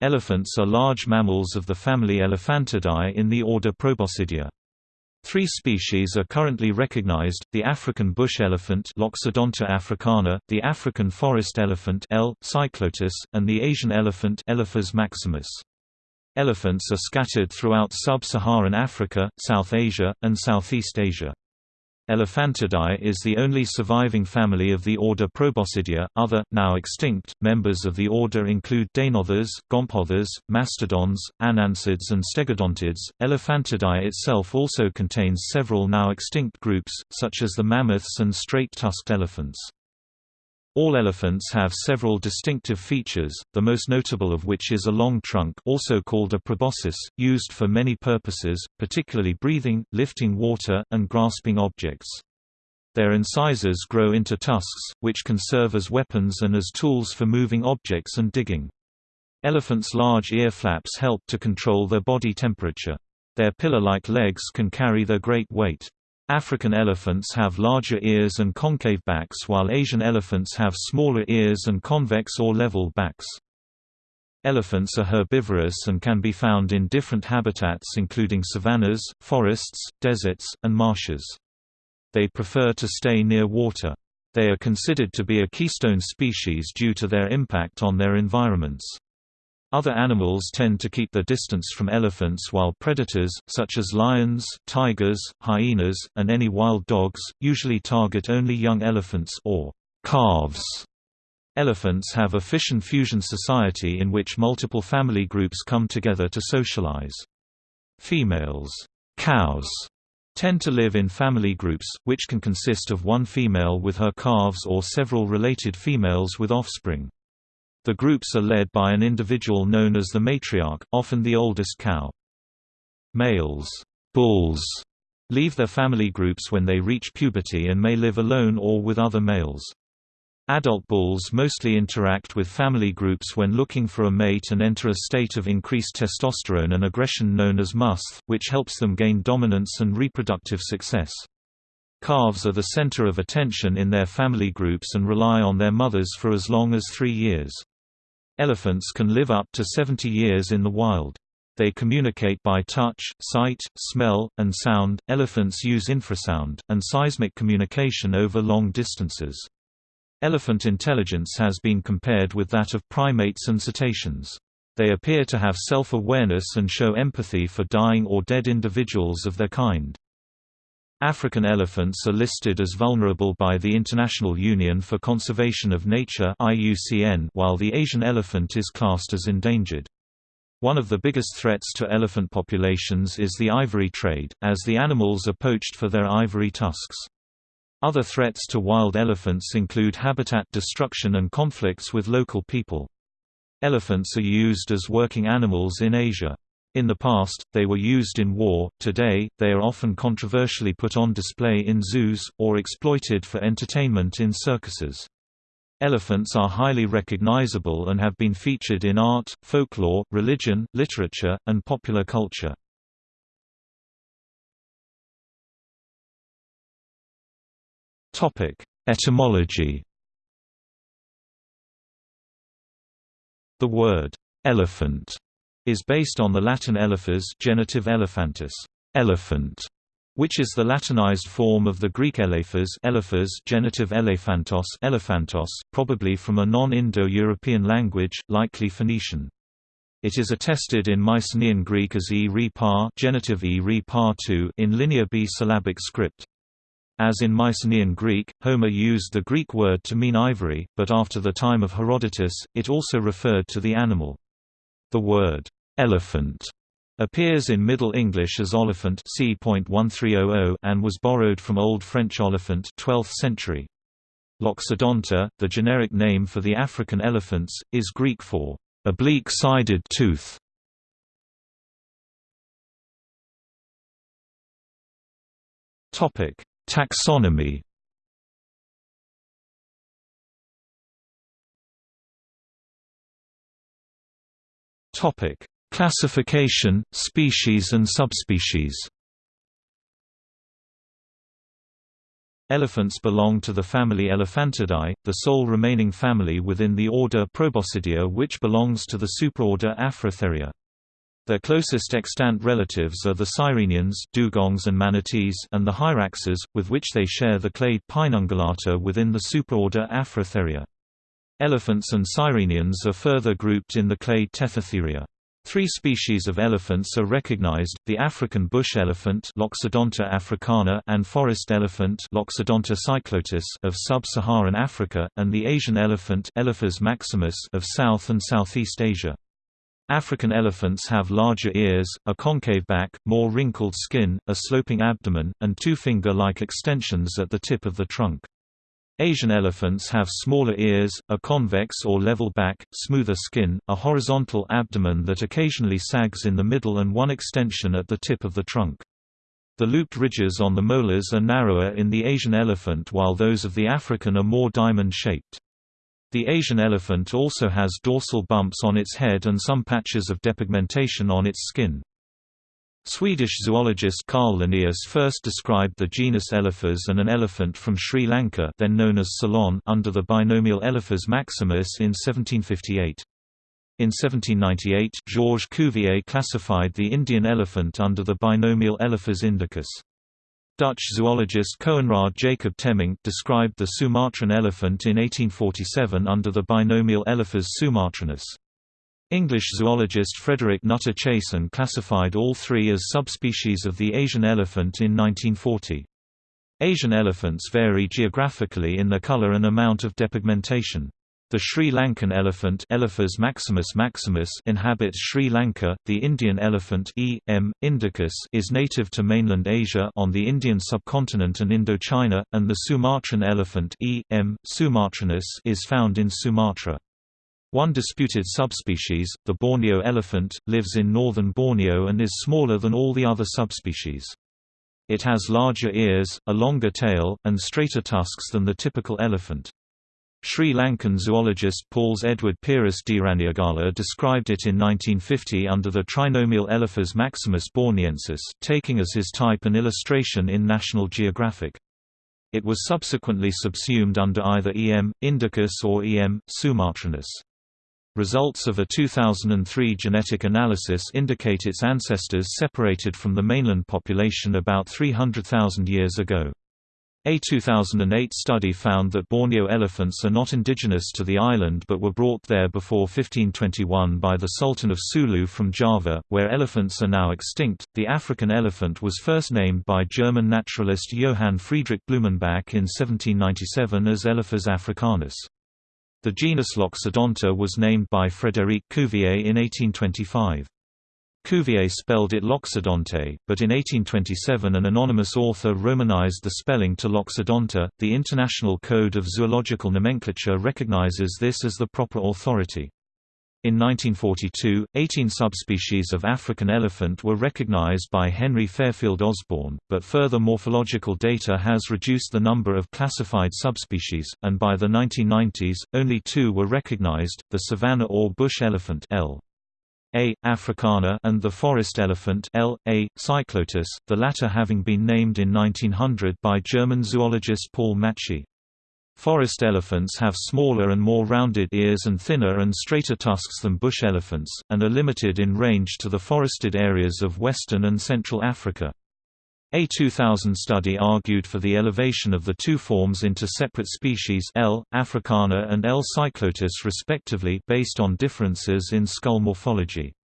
Elephants are large mammals of the family Elephantidae in the order Proboscidea. Three species are currently recognized, the African bush elephant Loxodonta africana, the African forest elephant L. cyclotis, and the Asian elephant Elephas maximus. Elephants are scattered throughout sub-Saharan Africa, South Asia, and Southeast Asia. Elephantidae is the only surviving family of the order Proboscidea. Other, now extinct, members of the order include Deinotheres, Gomphotheres, mastodons, Anancids, and Stegodontids. Elephantidae itself also contains several now extinct groups, such as the mammoths and straight-tusked elephants. All elephants have several distinctive features, the most notable of which is a long trunk also called a proboscis, used for many purposes, particularly breathing, lifting water, and grasping objects. Their incisors grow into tusks, which can serve as weapons and as tools for moving objects and digging. Elephants' large ear flaps help to control their body temperature. Their pillar-like legs can carry their great weight. African elephants have larger ears and concave backs while Asian elephants have smaller ears and convex or level backs. Elephants are herbivorous and can be found in different habitats including savannas, forests, deserts, and marshes. They prefer to stay near water. They are considered to be a keystone species due to their impact on their environments. Other animals tend to keep their distance from elephants while predators, such as lions, tigers, hyenas, and any wild dogs, usually target only young elephants or calves. Elephants have a fission-fusion society in which multiple family groups come together to socialize. Females cows tend to live in family groups, which can consist of one female with her calves or several related females with offspring. The groups are led by an individual known as the matriarch, often the oldest cow. Males bulls leave their family groups when they reach puberty and may live alone or with other males. Adult bulls mostly interact with family groups when looking for a mate and enter a state of increased testosterone and aggression known as musth, which helps them gain dominance and reproductive success. Calves are the center of attention in their family groups and rely on their mothers for as long as three years. Elephants can live up to 70 years in the wild. They communicate by touch, sight, smell, and sound. Elephants use infrasound, and seismic communication over long distances. Elephant intelligence has been compared with that of primates and cetaceans. They appear to have self-awareness and show empathy for dying or dead individuals of their kind. African elephants are listed as vulnerable by the International Union for Conservation of Nature while the Asian elephant is classed as endangered. One of the biggest threats to elephant populations is the ivory trade, as the animals are poached for their ivory tusks. Other threats to wild elephants include habitat destruction and conflicts with local people. Elephants are used as working animals in Asia. In the past, they were used in war, today, they are often controversially put on display in zoos, or exploited for entertainment in circuses. Elephants are highly recognizable and have been featured in art, folklore, religion, literature, and popular culture. Etymology The word, elephant is based on the Latin elephas genitive elephantus, elephant, which is the Latinized form of the Greek elephas, elephas genitive elephantos, elephantos, probably from a non-Indo-European language, likely Phoenician. It is attested in Mycenaean Greek as e re par genitive e re par in Linear B syllabic script. As in Mycenaean Greek, Homer used the Greek word to mean ivory, but after the time of Herodotus, it also referred to the animal. The word elephant appears in Middle English as oliphant oh oh, and was borrowed from Old French oliphant 12th century. Loxodonta, the generic name for the African elephants, is Greek for oblique-sided tooth. Topic: Taxonomy. Topic: Classification, species and subspecies Elephants belong to the family Elephantidae, the sole remaining family within the order Proboscidea which belongs to the superorder Afrotheria. Their closest extant relatives are the sirenians dugongs and manatees and the hyraxes, with which they share the clade Paenungulata within the superorder Afrotheria. Elephants and sirenians are further grouped in the clade Tethytheria. Three species of elephants are recognized, the African bush elephant Loxodonta africana and forest elephant Loxodonta cyclotis of sub-Saharan Africa, and the Asian elephant Elephas maximus of South and Southeast Asia. African elephants have larger ears, a concave back, more wrinkled skin, a sloping abdomen, and two finger-like extensions at the tip of the trunk. Asian elephants have smaller ears, a convex or level back, smoother skin, a horizontal abdomen that occasionally sags in the middle and one extension at the tip of the trunk. The looped ridges on the molars are narrower in the Asian elephant while those of the African are more diamond-shaped. The Asian elephant also has dorsal bumps on its head and some patches of depigmentation on its skin. Swedish zoologist Carl Linnaeus first described the genus Elephas and an elephant from Sri Lanka then known as Ceylon under the binomial Elephas maximus in 1758. In 1798, Georges Cuvier classified the Indian elephant under the binomial Elephas indicus. Dutch zoologist Coenraad Jacob Temminck described the Sumatran elephant in 1847 under the binomial Elephas sumatranus. English zoologist Frederick Nutter Chasen classified all three as subspecies of the Asian elephant in 1940. Asian elephants vary geographically in their color and amount of depigmentation. The Sri Lankan elephant Elephas maximus maximus inhabits Sri Lanka. The Indian elephant E. M. indicus is native to mainland Asia on the Indian subcontinent and Indochina, and the Sumatran elephant E. M. sumatranus is found in Sumatra. One disputed subspecies, the Borneo elephant, lives in northern Borneo and is smaller than all the other subspecies. It has larger ears, a longer tail, and straighter tusks than the typical elephant. Sri Lankan zoologist Pauls Edward Pieris Deraniyagala described it in 1950 under the trinomial Elephas maximus borneensis, taking as his type an illustration in National Geographic. It was subsequently subsumed under either EM, indicus or EM, sumatranus. Results of a 2003 genetic analysis indicate its ancestors separated from the mainland population about 300,000 years ago. A 2008 study found that Borneo elephants are not indigenous to the island but were brought there before 1521 by the Sultan of Sulu from Java, where elephants are now extinct. The African elephant was first named by German naturalist Johann Friedrich Blumenbach in 1797 as Elephas africanus. The genus Loxodonta was named by Frédéric Cuvier in 1825. Cuvier spelled it Loxodonte, but in 1827 an anonymous author romanized the spelling to Loxodonta. The International Code of Zoological Nomenclature recognizes this as the proper authority. In 1942, 18 subspecies of African elephant were recognized by Henry Fairfield Osborn, but further morphological data has reduced the number of classified subspecies, and by the 1990s, only two were recognized, the savanna or bush elephant L. A. africana and the forest elephant L. A. cyclotis, the latter having been named in 1900 by German zoologist Paul Matschie. Forest elephants have smaller and more rounded ears and thinner and straighter tusks than bush elephants, and are limited in range to the forested areas of western and central Africa. A 2000 study argued for the elevation of the two forms into separate species L. africana and L. cyclotis respectively based on differences in skull morphology.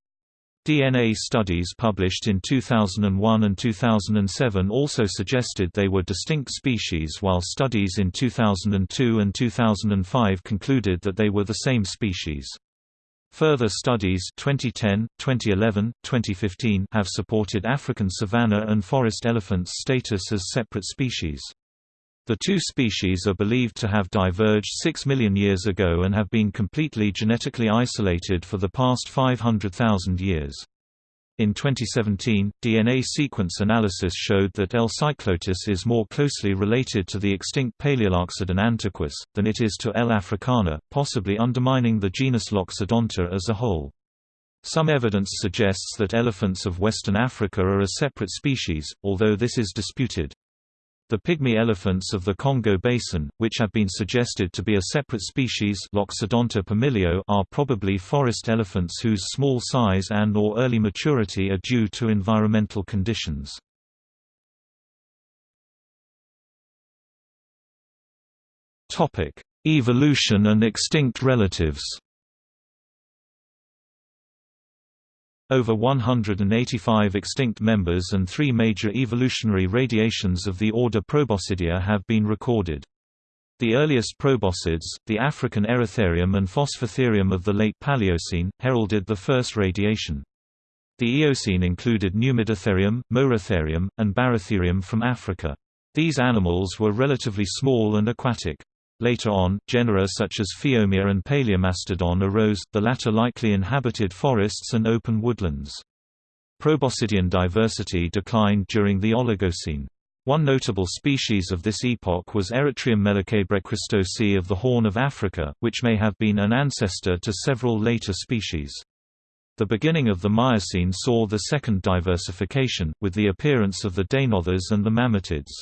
DNA studies published in 2001 and 2007 also suggested they were distinct species while studies in 2002 and 2005 concluded that they were the same species. Further studies 2010, 2011, 2015 have supported African savanna and forest elephants' status as separate species. The two species are believed to have diverged 6 million years ago and have been completely genetically isolated for the past 500,000 years. In 2017, DNA sequence analysis showed that L. cyclotis is more closely related to the extinct Palaeoloxodon antiquus, than it is to L. africana, possibly undermining the genus Loxodonta as a whole. Some evidence suggests that elephants of western Africa are a separate species, although this is disputed. The pygmy elephants of the Congo Basin, which have been suggested to be a separate species Loxodonta pumilio are probably forest elephants whose small size and or early maturity are due to environmental conditions. Evolution and extinct relatives Over 185 extinct members and three major evolutionary radiations of the order Proboscidea have been recorded. The earliest proboscids, the African Eritherium and Phosphatherium of the late Paleocene, heralded the first radiation. The Eocene included Numidiotherium, Moeritherium, and Barytherium from Africa. These animals were relatively small and aquatic. Later on, genera such as Phiomia and Palaeomastodon arose, the latter likely inhabited forests and open woodlands. Proboscidean diversity declined during the Oligocene. One notable species of this epoch was Eritreum melakeghebrekristosi of the Horn of Africa, which may have been an ancestor to several later species. The beginning of the Miocene saw the second diversification, with the appearance of the Deinotheres and the Mammutids.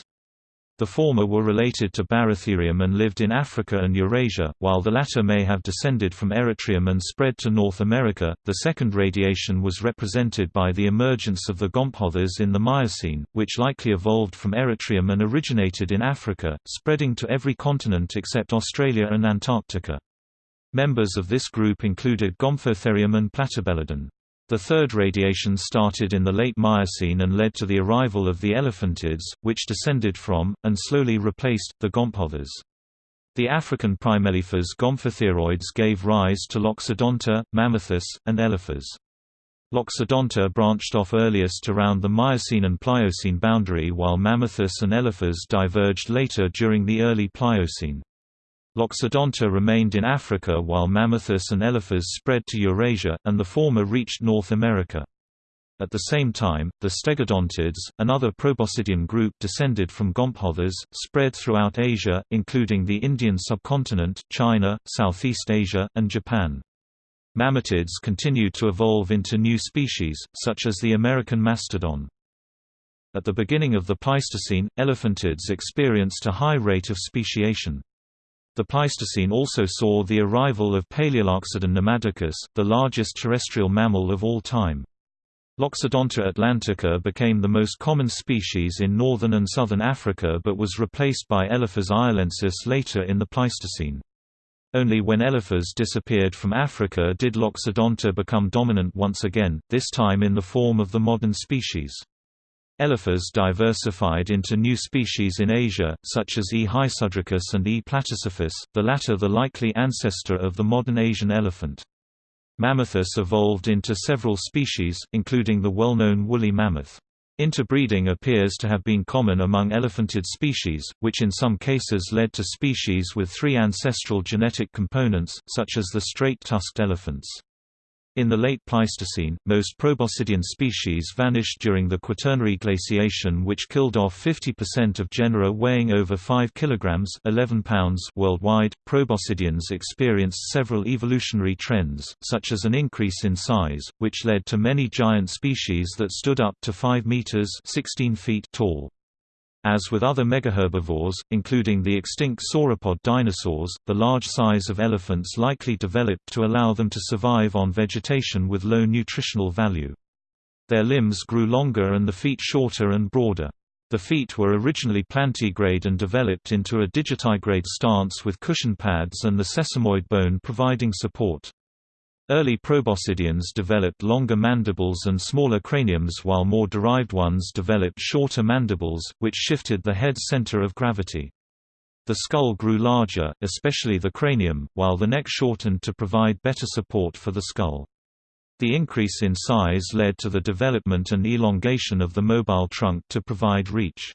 The former were related to Barytherium and lived in Africa and Eurasia, while the latter may have descended from Eritreum and spread to North America. The second radiation was represented by the emergence of the Gomphotheres in the Miocene, which likely evolved from Eritreum and originated in Africa, spreading to every continent except Australia and Antarctica. Members of this group included Gomphotherium and Platybelodon. The third radiation started in the late Miocene and led to the arrival of the elephantids, which descended from, and slowly replaced, the Gomphotheres. The African primelephas Gomphotheroids gave rise to Loxodonta, Mammuthus, and Elephas. Loxodonta branched off earliest around the Miocene and Pliocene boundary while Mammuthus and Elephas diverged later during the early Pliocene. Loxodonta remained in Africa while Mammuthus and Elephas spread to Eurasia, and the former reached North America. At the same time, the Stegodontids, another proboscidean group descended from Gomphotheres, spread throughout Asia, including the Indian subcontinent, China, Southeast Asia, and Japan. Mammutids continued to evolve into new species, such as the American mastodon. At the beginning of the Pleistocene, elephantids experienced a high rate of speciation. The Pleistocene also saw the arrival of Palaeoloxodon namadicus, the largest terrestrial mammal of all time. Loxodonta atlantica became the most common species in northern and southern Africa but was replaced by Elephas iolensis later in the Pleistocene. Only when Elephas disappeared from Africa did Loxodonta become dominant once again, this time in the form of the modern species. Elephas diversified into new species in Asia, such as E. hysudricus and E. platycephalus, the latter the likely ancestor of the modern Asian elephant. Mammuthus evolved into several species, including the well-known woolly mammoth. Interbreeding appears to have been common among elephantid species, which in some cases led to species with three ancestral genetic components, such as the straight-tusked elephants. In the late Pleistocene, most proboscidean species vanished during the Quaternary glaciation which killed off 50% of genera weighing over 5 kg 11 pounds worldwide. Proboscideans experienced several evolutionary trends, such as an increase in size, which led to many giant species that stood up to 5 meters 16 feet tall. As with other megaherbivores, including the extinct sauropod dinosaurs, the large size of elephants likely developed to allow them to survive on vegetation with low nutritional value. Their limbs grew longer and the feet shorter and broader. The feet were originally plantigrade and developed into a digitigrade stance with cushion pads and the sesamoid bone providing support. Early proboscideans developed longer mandibles and smaller craniums while more derived ones developed shorter mandibles, which shifted the head's center of gravity. The skull grew larger, especially the cranium, while the neck shortened to provide better support for the skull. The increase in size led to the development and elongation of the mobile trunk to provide reach.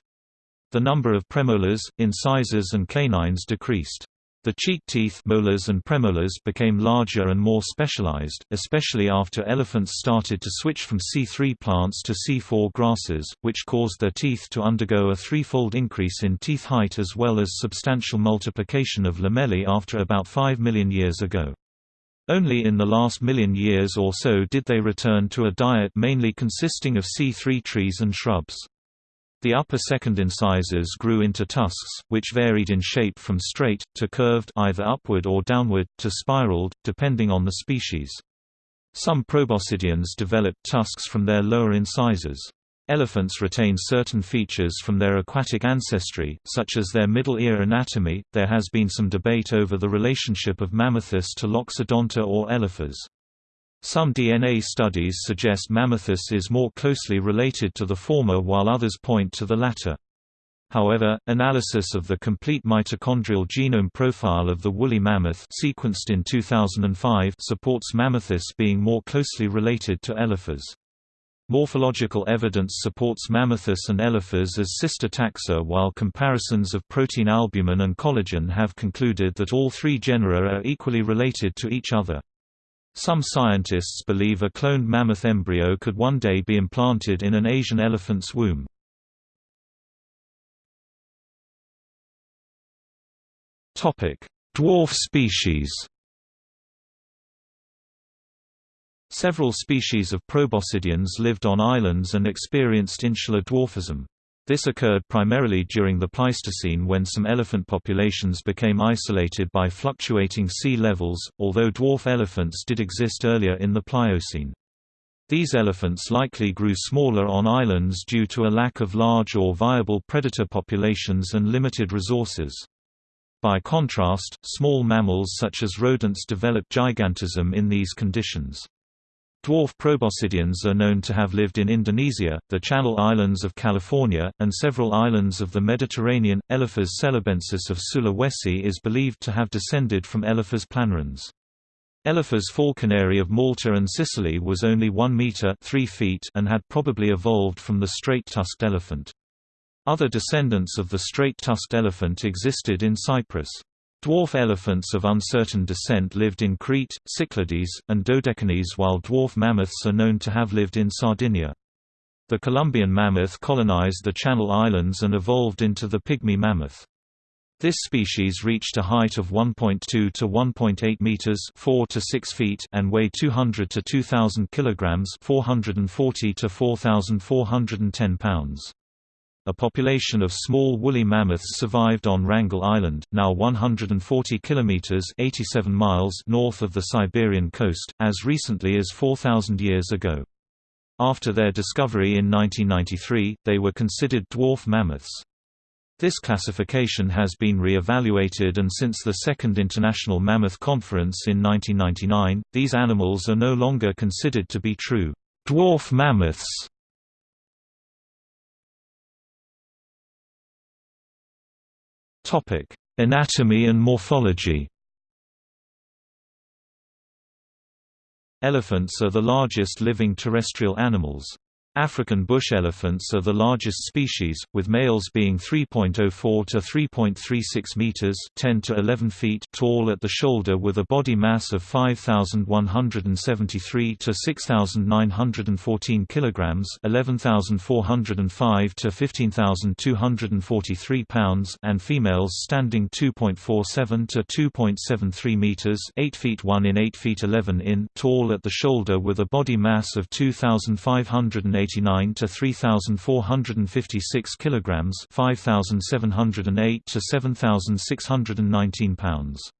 The number of premolars, incisors and canines decreased. The cheek teeth molars and premolars became larger and more specialized, especially after elephants started to switch from C3 plants to C4 grasses, which caused their teeth to undergo a threefold increase in teeth height as well as substantial multiplication of lamellae after about 5 million years ago. Only in the last million years or so did they return to a diet mainly consisting of C3 trees and shrubs. The upper second incisors grew into tusks, which varied in shape from straight, to curved either upward or downward, to spiraled, depending on the species. Some proboscideans developed tusks from their lower incisors. Elephants retain certain features from their aquatic ancestry, such as their middle ear anatomy. There has been some debate over the relationship of Mammuthus to Loxodonta or Elephas. Some DNA studies suggest Mammuthus is more closely related to the former while others point to the latter. However, analysis of the complete mitochondrial genome profile of the woolly mammoth sequenced in 2005 supports Mammuthus being more closely related to Elephas. Morphological evidence supports Mammuthus and Elephas as sister taxa while comparisons of protein albumin and collagen have concluded that all three genera are equally related to each other. Some scientists believe a cloned mammoth embryo could one day be implanted in an Asian elephant's womb. Dwarf species Several species of proboscideans lived on islands and experienced insular dwarfism. This occurred primarily during the Pleistocene when some elephant populations became isolated by fluctuating sea levels, although dwarf elephants did exist earlier in the Pliocene. These elephants likely grew smaller on islands due to a lack of large or viable predator populations and limited resources. By contrast, small mammals such as rodents developed gigantism in these conditions. Dwarf proboscideans are known to have lived in Indonesia, the Channel Islands of California, and several islands of the Mediterranean. Elephas celebensis of Sulawesi is believed to have descended from Elephas planifrons. Elephas falconeri of Malta and Sicily was only 1 meter 3 feet and had probably evolved from the straight-tusked elephant. Other descendants of the straight-tusked elephant existed in Cyprus. Dwarf elephants of uncertain descent lived in Crete, Cyclades, and Dodecanese while dwarf mammoths are known to have lived in Sardinia. The Columbian mammoth colonized the Channel Islands and evolved into the pygmy mammoth. This species reached a height of 1.2 to 1.8 meters, 4 to 6 feet, and weighed 200 to 2000 kilograms, 440 to 4410 pounds. A population of small woolly mammoths survived on Wrangel Island, now 140 kilometers (87 miles) north of the Siberian coast, as recently as 4000 years ago. After their discovery in 1993, they were considered dwarf mammoths. This classification has been re-evaluated and since the Second International Mammoth Conference in 1999, these animals are no longer considered to be true dwarf mammoths. Topic: Anatomy and morphology. Elephants are the largest living terrestrial animals. African bush elephants are the largest species, with males being 3.04 to 3.36 meters (10 to 11 feet) tall at the shoulder with a body mass of 5173 to 6914 kilograms (11405 to 15243 pounds) and females standing 2.47 to 2.73 meters (8 feet 1 in 8 feet 11 in) tall at the shoulder with a body mass of 2580 189 to 3456 kilograms, 5708 to 7619 pounds.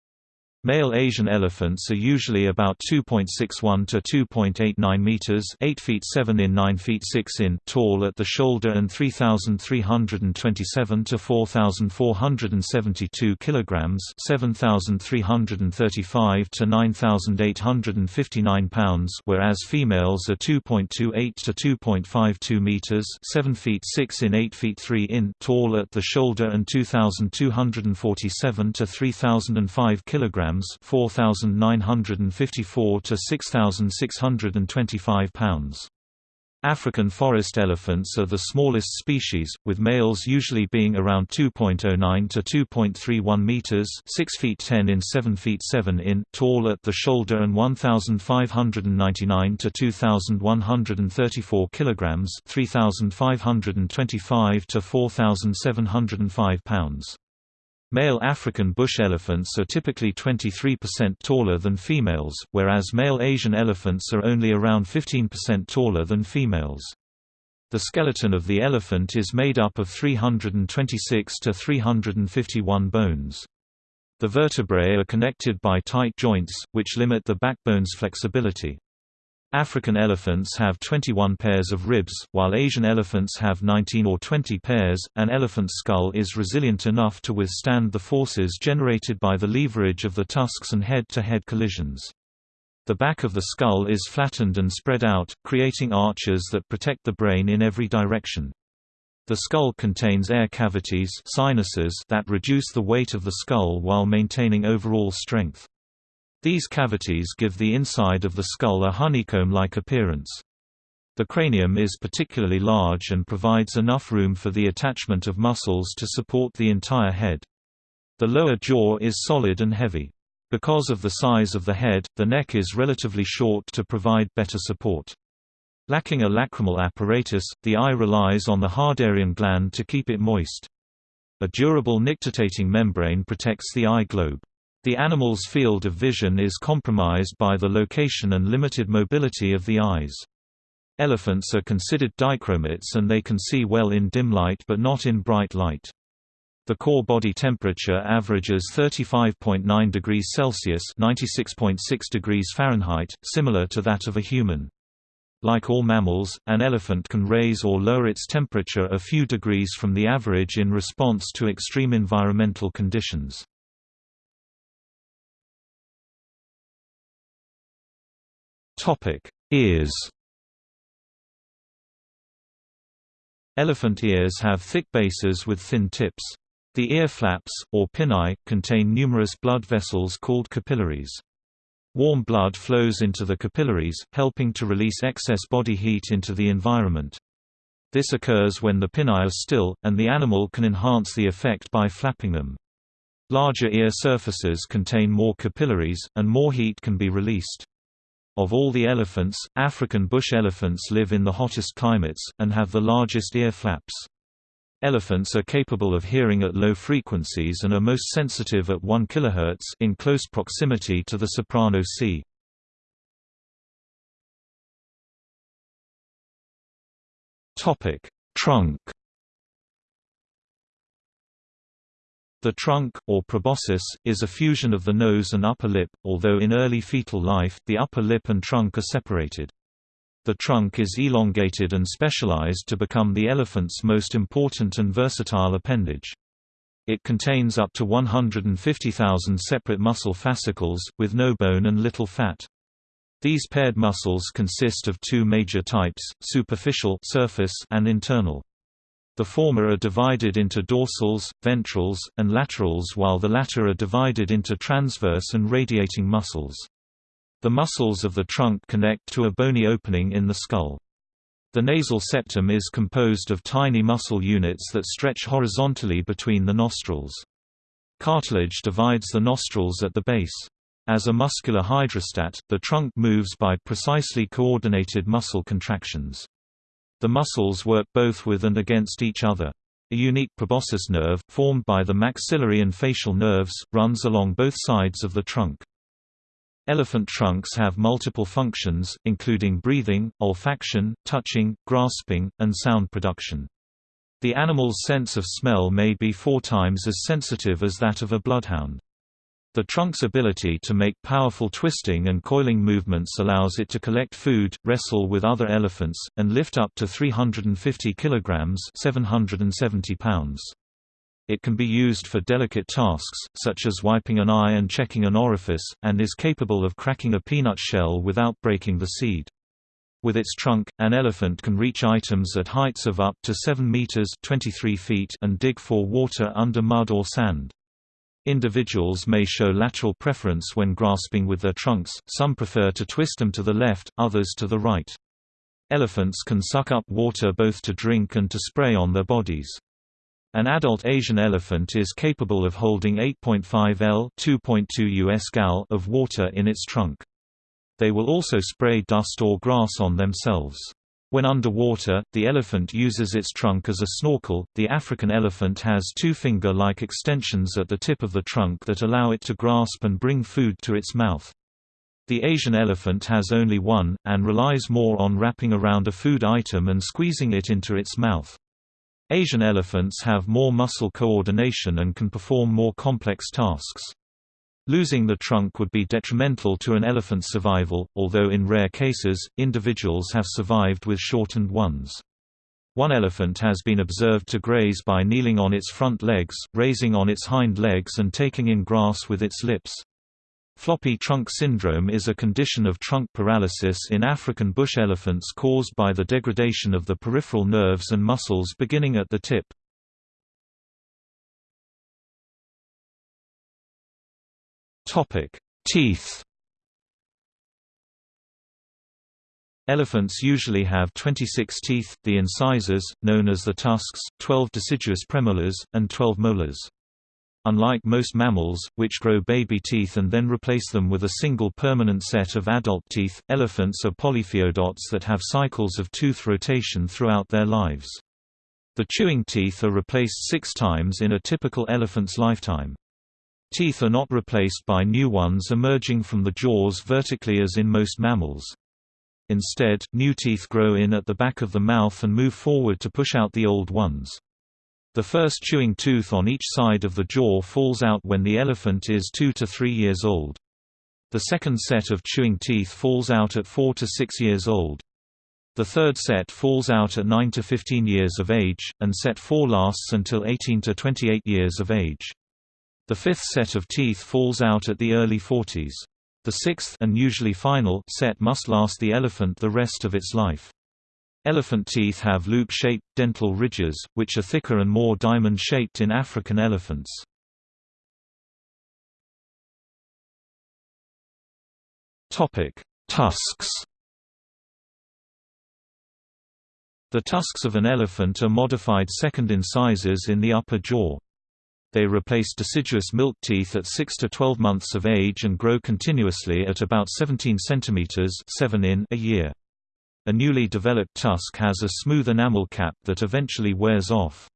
Male Asian elephants are usually about 2.61 to 2.89 meters, 8 feet 7 in 9 feet 6 in tall at the shoulder and 3327 to 4472 kilograms, 7335 to 9859 pounds, whereas females are 2.28 to 2.52 meters, 7 feet 6 in 8 feet 3 in tall at the shoulder and 2247 to 3005 kilograms kilograms, 4954 to 6625 pounds. African forest elephants are the smallest species, with males usually being around 2.09 to 2.31 meters, 6 feet 10 in 7 feet 7 in tall at the shoulder and 1599 to 2134 kilograms, 3525 to 4705 pounds. Male African bush elephants are typically 23% taller than females, whereas male Asian elephants are only around 15% taller than females. The skeleton of the elephant is made up of 326 to 351 bones. The vertebrae are connected by tight joints, which limit the backbone's flexibility. African elephants have 21 pairs of ribs, while Asian elephants have 19 or 20 pairs. An elephant's skull is resilient enough to withstand the forces generated by the leverage of the tusks and head to head collisions. The back of the skull is flattened and spread out, creating arches that protect the brain in every direction. The skull contains air cavities sinuses that reduce the weight of the skull while maintaining overall strength. These cavities give the inside of the skull a honeycomb-like appearance. The cranium is particularly large and provides enough room for the attachment of muscles to support the entire head. The lower jaw is solid and heavy. Because of the size of the head, the neck is relatively short to provide better support. Lacking a lacrimal apparatus, the eye relies on the Harderian gland to keep it moist. A durable nictitating membrane protects the eye globe. The animal's field of vision is compromised by the location and limited mobility of the eyes. Elephants are considered dichromates and they can see well in dim light but not in bright light. The core body temperature averages 35.9 degrees Celsius (96.6 degrees Fahrenheit), similar to that of a human. Like all mammals, an elephant can raise or lower its temperature a few degrees from the average in response to extreme environmental conditions. Topic: Ears. Elephant ears have thick bases with thin tips. The ear flaps, or pinnae, contain numerous blood vessels called capillaries. Warm blood flows into the capillaries, helping to release excess body heat into the environment. This occurs when the pinnae are still, and the animal can enhance the effect by flapping them. Larger ear surfaces contain more capillaries, and more heat can be released. Of all the elephants, African bush elephants live in the hottest climates, and have the largest ear flaps. Elephants are capable of hearing at low frequencies and are most sensitive at 1 kHz in close proximity to the soprano C. Topic: Trunk The trunk, or proboscis, is a fusion of the nose and upper lip, although in early fetal life, the upper lip and trunk are separated. The trunk is elongated and specialized to become the elephant's most important and versatile appendage. It contains up to 150,000 separate muscle fascicles, with no bone and little fat. These paired muscles consist of two major types, superficial surface and internal. The former are divided into dorsals, ventrals, and laterals while the latter are divided into transverse and radiating muscles. The muscles of the trunk connect to a bony opening in the skull. The nasal septum is composed of tiny muscle units that stretch horizontally between the nostrils. Cartilage divides the nostrils at the base. As a muscular hydrostat, the trunk moves by precisely coordinated muscle contractions. The muscles work both with and against each other. A unique proboscis nerve, formed by the maxillary and facial nerves, runs along both sides of the trunk. Elephant trunks have multiple functions, including breathing, olfaction, touching, grasping, and sound production. The animal's sense of smell may be four times as sensitive as that of a bloodhound. The trunk's ability to make powerful twisting and coiling movements allows it to collect food, wrestle with other elephants, and lift up to 350 kilograms (770 pounds). It can be used for delicate tasks, such as wiping an eye and checking an orifice, and is capable of cracking a peanut shell without breaking the seed. With its trunk, an elephant can reach items at heights of up to 7 meters (23 feet) and dig for water under mud or sand. Individuals may show lateral preference when grasping with their trunks, some prefer to twist them to the left, others to the right. Elephants can suck up water both to drink and to spray on their bodies. An adult Asian elephant is capable of holding 8.5 L 2.2 US gal of water in its trunk. They will also spray dust or grass on themselves. When underwater, the elephant uses its trunk as a snorkel. The African elephant has two finger like extensions at the tip of the trunk that allow it to grasp and bring food to its mouth. The Asian elephant has only one, and relies more on wrapping around a food item and squeezing it into its mouth. Asian elephants have more muscle coordination and can perform more complex tasks. Losing the trunk would be detrimental to an elephant's survival, although in rare cases, individuals have survived with shortened ones. One elephant has been observed to graze by kneeling on its front legs, raising on its hind legs and taking in grass with its lips. Floppy trunk syndrome is a condition of trunk paralysis in African bush elephants caused by the degradation of the peripheral nerves and muscles beginning at the tip. Teeth Elephants usually have 26 teeth, the incisors, known as the tusks, 12 deciduous premolars, and 12 molars. Unlike most mammals, which grow baby teeth and then replace them with a single permanent set of adult teeth, elephants are polyphyodonts that have cycles of tooth rotation throughout their lives. The chewing teeth are replaced six times in a typical elephant's lifetime. Teeth are not replaced by new ones emerging from the jaws vertically as in most mammals. Instead, new teeth grow in at the back of the mouth and move forward to push out the old ones. The first chewing tooth on each side of the jaw falls out when the elephant is 2 to 3 years old. The second set of chewing teeth falls out at 4 to 6 years old. The third set falls out at 9 to 15 years of age, and set 4 lasts until 18 to 28 years of age. The fifth set of teeth falls out at the early 40s. The sixth and usually final set must last the elephant the rest of its life. Elephant teeth have loop-shaped, dental ridges, which are thicker and more diamond-shaped in African elephants. Tusks The tusks of an elephant are modified second incisors in the upper jaw. They replace deciduous milk teeth at 6 to 12 months of age and grow continuously at about 17 cm 7 in a year. A newly developed tusk has a smooth enamel cap that eventually wears off.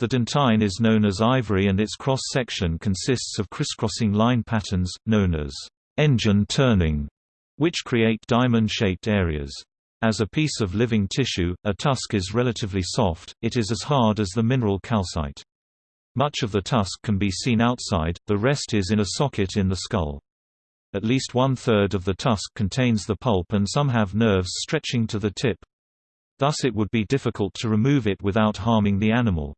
The dentine is known as ivory and its cross-section consists of crisscrossing line patterns, known as engine turning, which create diamond-shaped areas. As a piece of living tissue, a tusk is relatively soft, it is as hard as the mineral calcite. Much of the tusk can be seen outside, the rest is in a socket in the skull. At least one-third of the tusk contains the pulp and some have nerves stretching to the tip. Thus it would be difficult to remove it without harming the animal.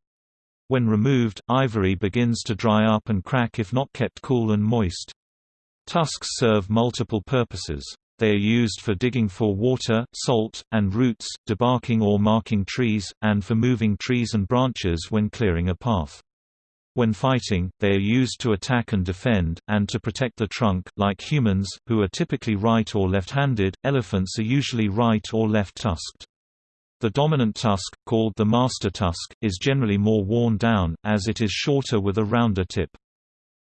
When removed, ivory begins to dry up and crack if not kept cool and moist. Tusks serve multiple purposes. They are used for digging for water, salt, and roots, debarking or marking trees, and for moving trees and branches when clearing a path. When fighting, they are used to attack and defend, and to protect the trunk. Like humans, who are typically right or left-handed, elephants are usually right or left-tusked. The dominant tusk, called the master tusk, is generally more worn down, as it is shorter with a rounder tip.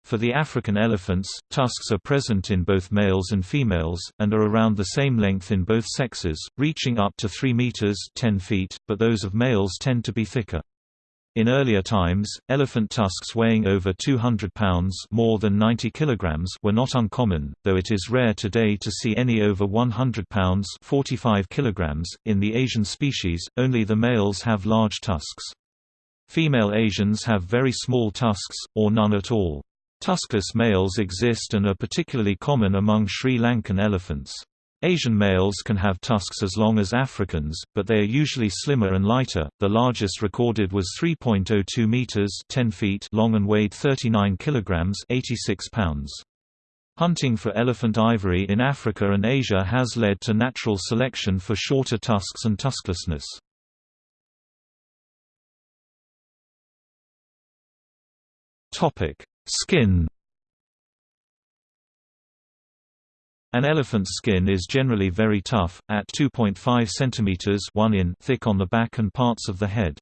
For the African elephants, tusks are present in both males and females, and are around the same length in both sexes, reaching up to 3 meters 10 feet, but those of males tend to be thicker. In earlier times, elephant tusks weighing over 200 pounds more than 90 kilograms were not uncommon, though it is rare today to see any over 100 pounds 45 kilograms. .In the Asian species, only the males have large tusks. Female Asians have very small tusks, or none at all. Tuskless males exist and are particularly common among Sri Lankan elephants. Asian males can have tusks as long as Africans, but they are usually slimmer and lighter. The largest recorded was 3.02 meters (10 feet) long and weighed 39 kilograms (86 pounds). Hunting for elephant ivory in Africa and Asia has led to natural selection for shorter tusks and tusklessness. Topic: Skin An elephant's skin is generally very tough, at 2.5 cm 1 in thick on the back and parts of the head.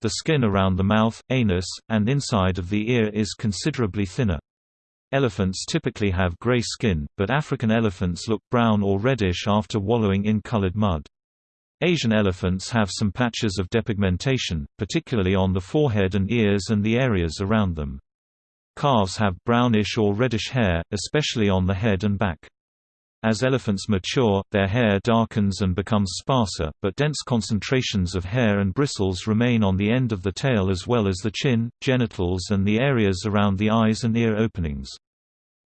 The skin around the mouth, anus, and inside of the ear is considerably thinner. Elephants typically have gray skin, but African elephants look brown or reddish after wallowing in colored mud. Asian elephants have some patches of depigmentation, particularly on the forehead and ears and the areas around them. Calves have brownish or reddish hair, especially on the head and back. As elephants mature, their hair darkens and becomes sparser, but dense concentrations of hair and bristles remain on the end of the tail as well as the chin, genitals and the areas around the eyes and ear openings.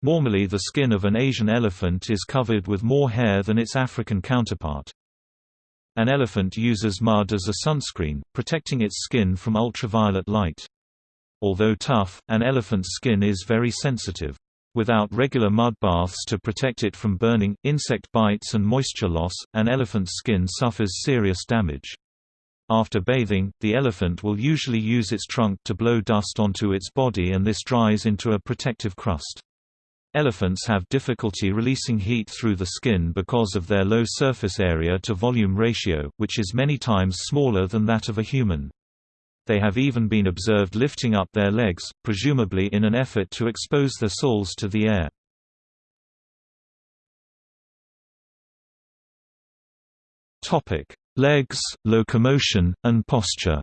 Normally the skin of an Asian elephant is covered with more hair than its African counterpart. An elephant uses mud as a sunscreen, protecting its skin from ultraviolet light. Although tough, an elephant's skin is very sensitive. Without regular mud baths to protect it from burning, insect bites and moisture loss, an elephant's skin suffers serious damage. After bathing, the elephant will usually use its trunk to blow dust onto its body and this dries into a protective crust. Elephants have difficulty releasing heat through the skin because of their low surface area to volume ratio, which is many times smaller than that of a human. They have even been observed lifting up their legs, presumably in an effort to expose their soles to the air. Legs, locomotion, and posture.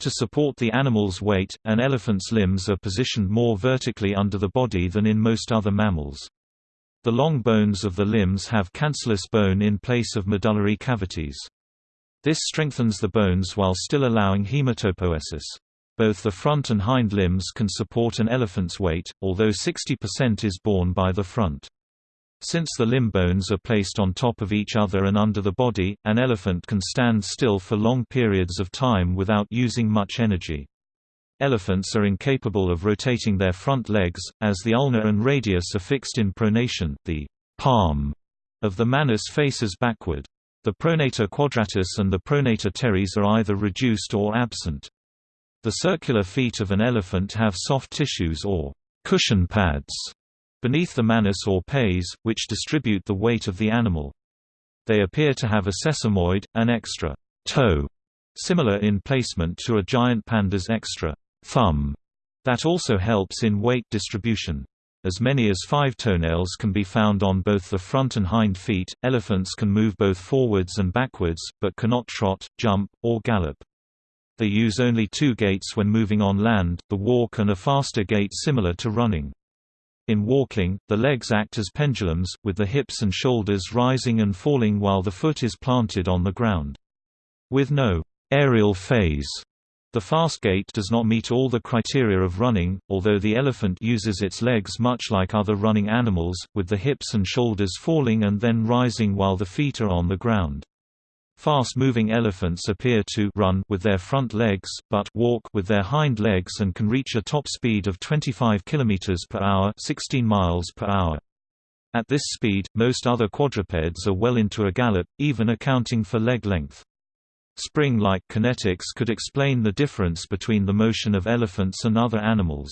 To support the animal's weight, an elephant's limbs are positioned more vertically under the body than in most other mammals. The long bones of the limbs have cancellous bone in place of medullary cavities. This strengthens the bones while still allowing hematopoiesis. Both the front and hind limbs can support an elephant's weight, although 60% is borne by the front. Since the limb bones are placed on top of each other and under the body, an elephant can stand still for long periods of time without using much energy. Elephants are incapable of rotating their front legs, as the ulna and radius are fixed in pronation, the palm of the manus faces backward. The pronator quadratus and the pronator teres are either reduced or absent. The circular feet of an elephant have soft tissues or cushion pads beneath the manus or pes, which distribute the weight of the animal. They appear to have a sesamoid, an extra toe, similar in placement to a giant panda's extra thumb, that also helps in weight distribution. As many as five toenails can be found on both the front and hind feet. Elephants can move both forwards and backwards, but cannot trot, jump, or gallop. They use only two gaits when moving on land, the walk and a faster gait similar to running. In walking, the legs act as pendulums, with the hips and shoulders rising and falling while the foot is planted on the ground. With no aerial phase, the fast gait does not meet all the criteria of running, although the elephant uses its legs much like other running animals, with the hips and shoulders falling and then rising while the feet are on the ground. Fast-moving elephants appear to run with their front legs, but walk with their hind legs and can reach a top speed of 25 km per hour, 16 miles per hour. At this speed, most other quadrupeds are well into a gallop, even accounting for leg length. Spring-like kinetics could explain the difference between the motion of elephants and other animals.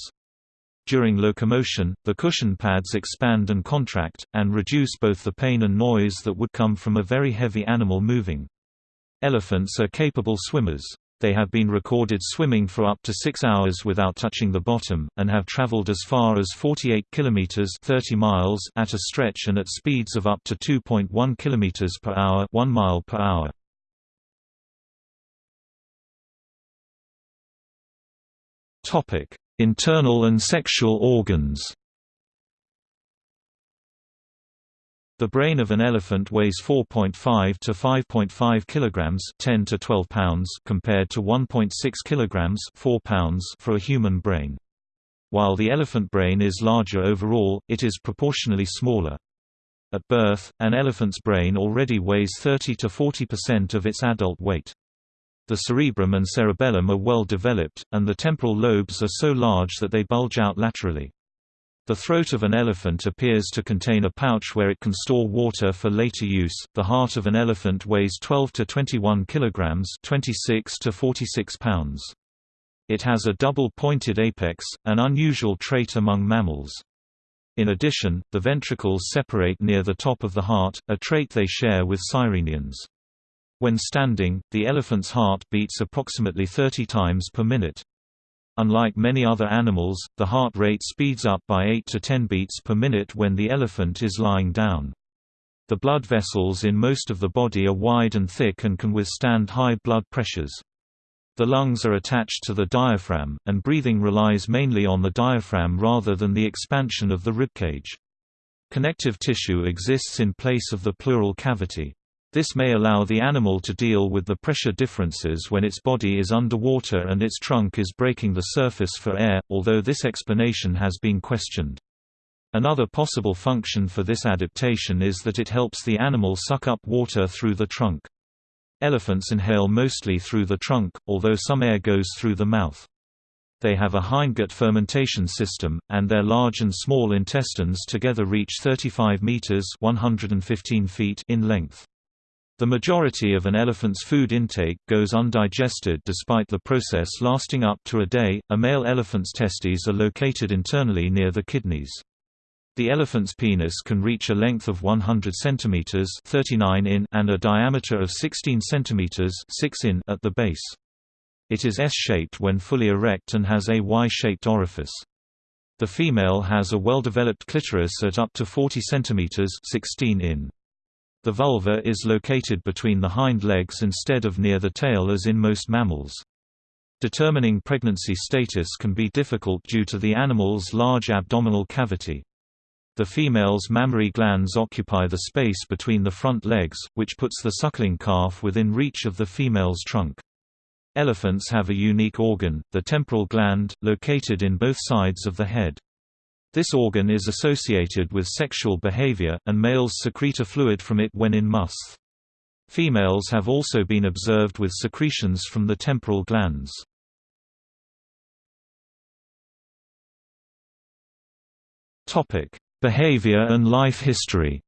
During locomotion, the cushion pads expand and contract, and reduce both the pain and noise that would come from a very heavy animal moving. Elephants are capable swimmers. They have been recorded swimming for up to 6 hours without touching the bottom, and have traveled as far as 48 km 30 miles at a stretch and at speeds of up to 2.1 km per hour 1 mile per hour. Topic: Internal and sexual organs. The brain of an elephant weighs 4.5 to 5.5 kilograms, 10 to 12 pounds, compared to 1.6 kilograms, 4 pounds for a human brain. While the elephant brain is larger overall, it is proportionally smaller. At birth, an elephant's brain already weighs 30 to 40% of its adult weight. The cerebrum and cerebellum are well developed, and the temporal lobes are so large that they bulge out laterally. The throat of an elephant appears to contain a pouch where it can store water for later use. The heart of an elephant weighs 12 to 21 kilograms, 26 to 46 pounds. It has a double-pointed apex, an unusual trait among mammals. In addition, the ventricles separate near the top of the heart, a trait they share with sirenians. When standing, the elephant's heart beats approximately 30 times per minute. Unlike many other animals, the heart rate speeds up by 8 to 10 beats per minute when the elephant is lying down. The blood vessels in most of the body are wide and thick and can withstand high blood pressures. The lungs are attached to the diaphragm, and breathing relies mainly on the diaphragm rather than the expansion of the ribcage. Connective tissue exists in place of the pleural cavity. This may allow the animal to deal with the pressure differences when its body is underwater and its trunk is breaking the surface for air, although this explanation has been questioned. Another possible function for this adaptation is that it helps the animal suck up water through the trunk. Elephants inhale mostly through the trunk, although some air goes through the mouth. They have a hindgut fermentation system, and their large and small intestines together reach 35 meters (115 feet) in length. The majority of an elephant's food intake goes undigested despite the process lasting up to a day. A male elephant's testes are located internally near the kidneys. The elephant's penis can reach a length of 100 cm 39 in and a diameter of 16 cm 6 in at the base. It is S-shaped when fully erect and has a Y-shaped orifice. The female has a well-developed clitoris at up to 40 cm 16 in. The vulva is located between the hind legs instead of near the tail as in most mammals. Determining pregnancy status can be difficult due to the animal's large abdominal cavity. The female's mammary glands occupy the space between the front legs, which puts the suckling calf within reach of the female's trunk. Elephants have a unique organ, the temporal gland, located in both sides of the head. This organ is associated with sexual behavior, and males secrete a fluid from it when in musth. Females have also been observed with secretions from the temporal glands. Topic: Behavior and life history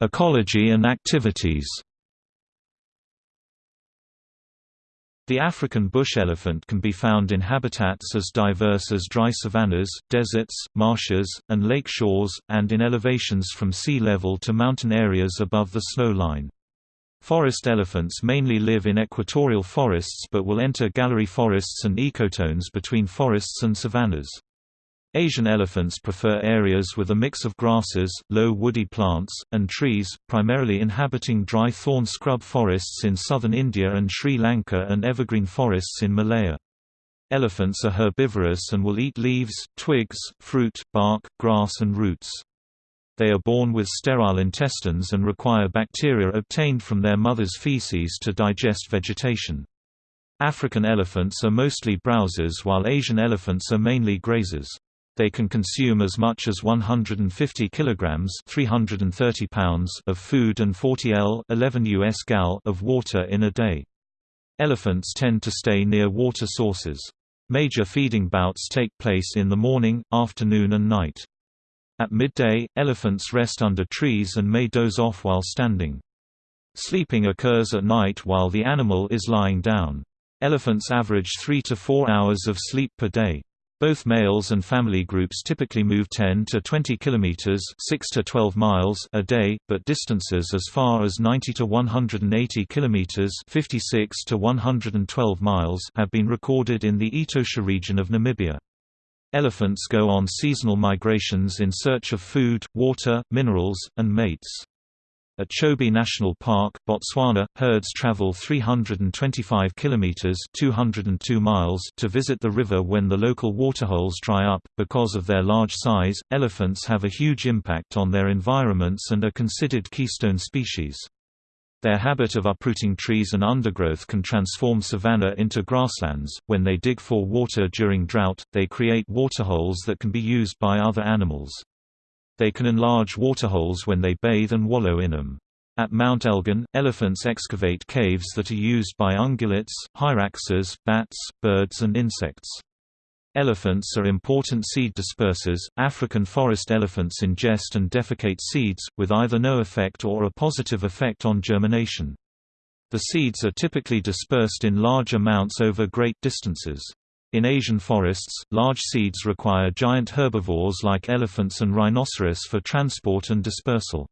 Ecology and activities The African bush elephant can be found in habitats as diverse as dry savannas, deserts, marshes, and lake shores, and in elevations from sea level to mountain areas above the snow line. Forest elephants mainly live in equatorial forests but will enter gallery forests and ecotones between forests and savannas. Asian elephants prefer areas with a mix of grasses, low woody plants, and trees, primarily inhabiting dry thorn scrub forests in southern India and Sri Lanka and evergreen forests in Malaya. Elephants are herbivorous and will eat leaves, twigs, fruit, bark, grass and roots. They are born with sterile intestines and require bacteria obtained from their mother's feces to digest vegetation. African elephants are mostly browsers while Asian elephants are mainly grazers. They can consume as much as 150 kilograms (330 pounds) of food and 40 L (11 US gal) of water in a day. Elephants tend to stay near water sources. Major feeding bouts take place in the morning, afternoon and night. At midday, elephants rest under trees and may doze off while standing. Sleeping occurs at night while the animal is lying down. Elephants average 3 to 4 hours of sleep per day. Both males and family groups typically move 10 to 20 kilometers, 6 to 12 miles a day, but distances as far as 90 to 180 kilometers, 56 to 112 miles have been recorded in the Etosha region of Namibia. Elephants go on seasonal migrations in search of food, water, minerals, and mates. At Chobe National Park, Botswana, herds travel 325 kilometers (202 miles) to visit the river when the local waterholes dry up. Because of their large size, elephants have a huge impact on their environments and are considered keystone species. Their habit of uprooting trees and undergrowth can transform savanna into grasslands. When they dig for water during drought, they create waterholes that can be used by other animals. They can enlarge waterholes when they bathe and wallow in them. At Mount Elgon, elephants excavate caves that are used by ungulates, hyraxes, bats, birds and insects. Elephants are important seed dispersers. African forest elephants ingest and defecate seeds, with either no effect or a positive effect on germination. The seeds are typically dispersed in large amounts over great distances. In Asian forests, large seeds require giant herbivores like elephants and rhinoceros for transport and dispersal.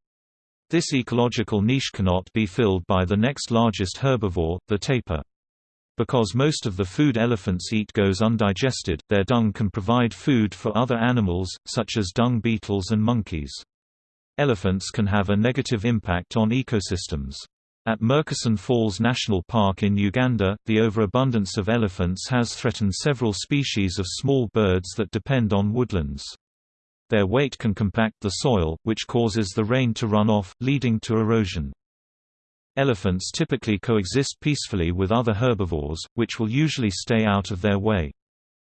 This ecological niche cannot be filled by the next largest herbivore, the tapir. Because most of the food elephants eat goes undigested, their dung can provide food for other animals, such as dung beetles and monkeys. Elephants can have a negative impact on ecosystems. At Murchison Falls National Park in Uganda, the overabundance of elephants has threatened several species of small birds that depend on woodlands. Their weight can compact the soil, which causes the rain to run off, leading to erosion. Elephants typically coexist peacefully with other herbivores, which will usually stay out of their way.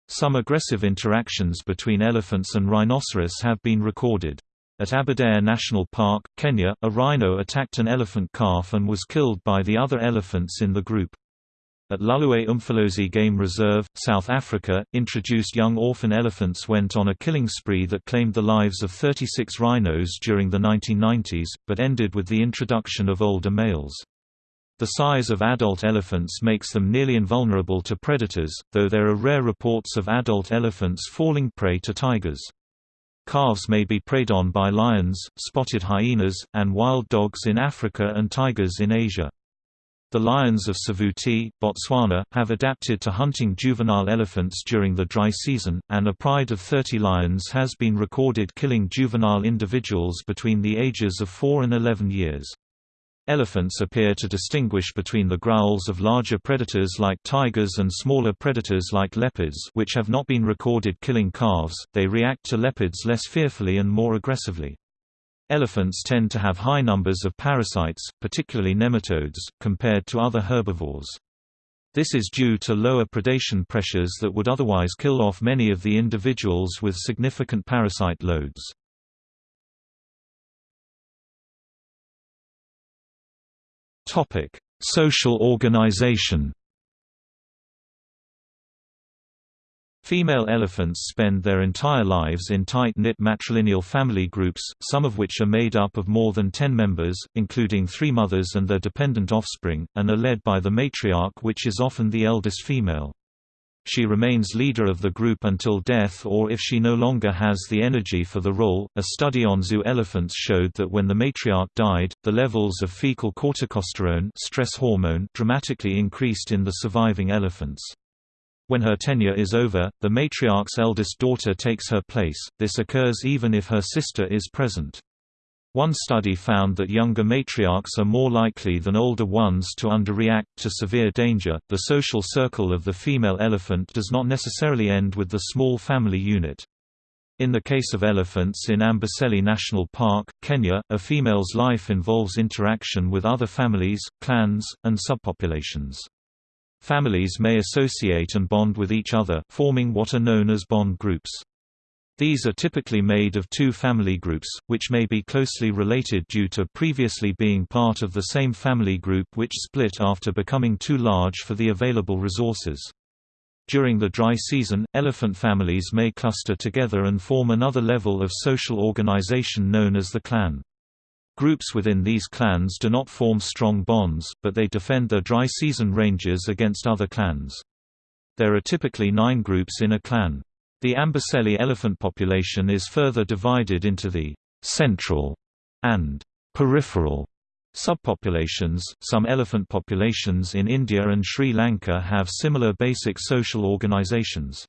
Some aggressive interactions between elephants and rhinoceros have been recorded. At Aberdare National Park, Kenya, a rhino attacked an elephant calf and was killed by the other elephants in the group. At Hluhluwe Umfolozi Game Reserve, South Africa, introduced young orphan elephants went on a killing spree that claimed the lives of 36 rhinos during the 1990s, but ended with the introduction of older males. The size of adult elephants makes them nearly invulnerable to predators, though there are rare reports of adult elephants falling prey to tigers. Calves may be preyed on by lions, spotted hyenas, and wild dogs in Africa and tigers in Asia. The lions of Savuti, Botswana, have adapted to hunting juvenile elephants during the dry season, and a pride of 30 lions has been recorded killing juvenile individuals between the ages of 4 and 11 years. Elephants appear to distinguish between the growls of larger predators like tigers and smaller predators like leopards which have not been recorded killing calves, they react to leopards less fearfully and more aggressively. Elephants tend to have high numbers of parasites, particularly nematodes, compared to other herbivores. This is due to lower predation pressures that would otherwise kill off many of the individuals with significant parasite loads. Social organization Female elephants spend their entire lives in tight-knit matrilineal family groups, some of which are made up of more than ten members, including three mothers and their dependent offspring, and are led by the matriarch which is often the eldest female. She remains leader of the group until death or if she no longer has the energy for the role. A study on zoo elephants showed that when the matriarch died, the levels of fecal corticosterone stress hormone dramatically increased in the surviving elephants. When her tenure is over, the matriarch's eldest daughter takes her place, this occurs even if her sister is present. One study found that younger matriarchs are more likely than older ones to underreact to severe danger. The social circle of the female elephant does not necessarily end with the small family unit. In the case of elephants in Amboseli National Park, Kenya, a female's life involves interaction with other families, clans, and subpopulations. Families may associate and bond with each other, forming what are known as bond groups. These are typically made of two family groups, which may be closely related due to previously being part of the same family group which split after becoming too large for the available resources. During the dry season, elephant families may cluster together and form another level of social organization known as the clan. Groups within these clans do not form strong bonds, but they defend their dry season ranges against other clans. There are typically nine groups in a clan. The Amboseli elephant population is further divided into the central and peripheral subpopulations. Some elephant populations in India and Sri Lanka have similar basic social organizations.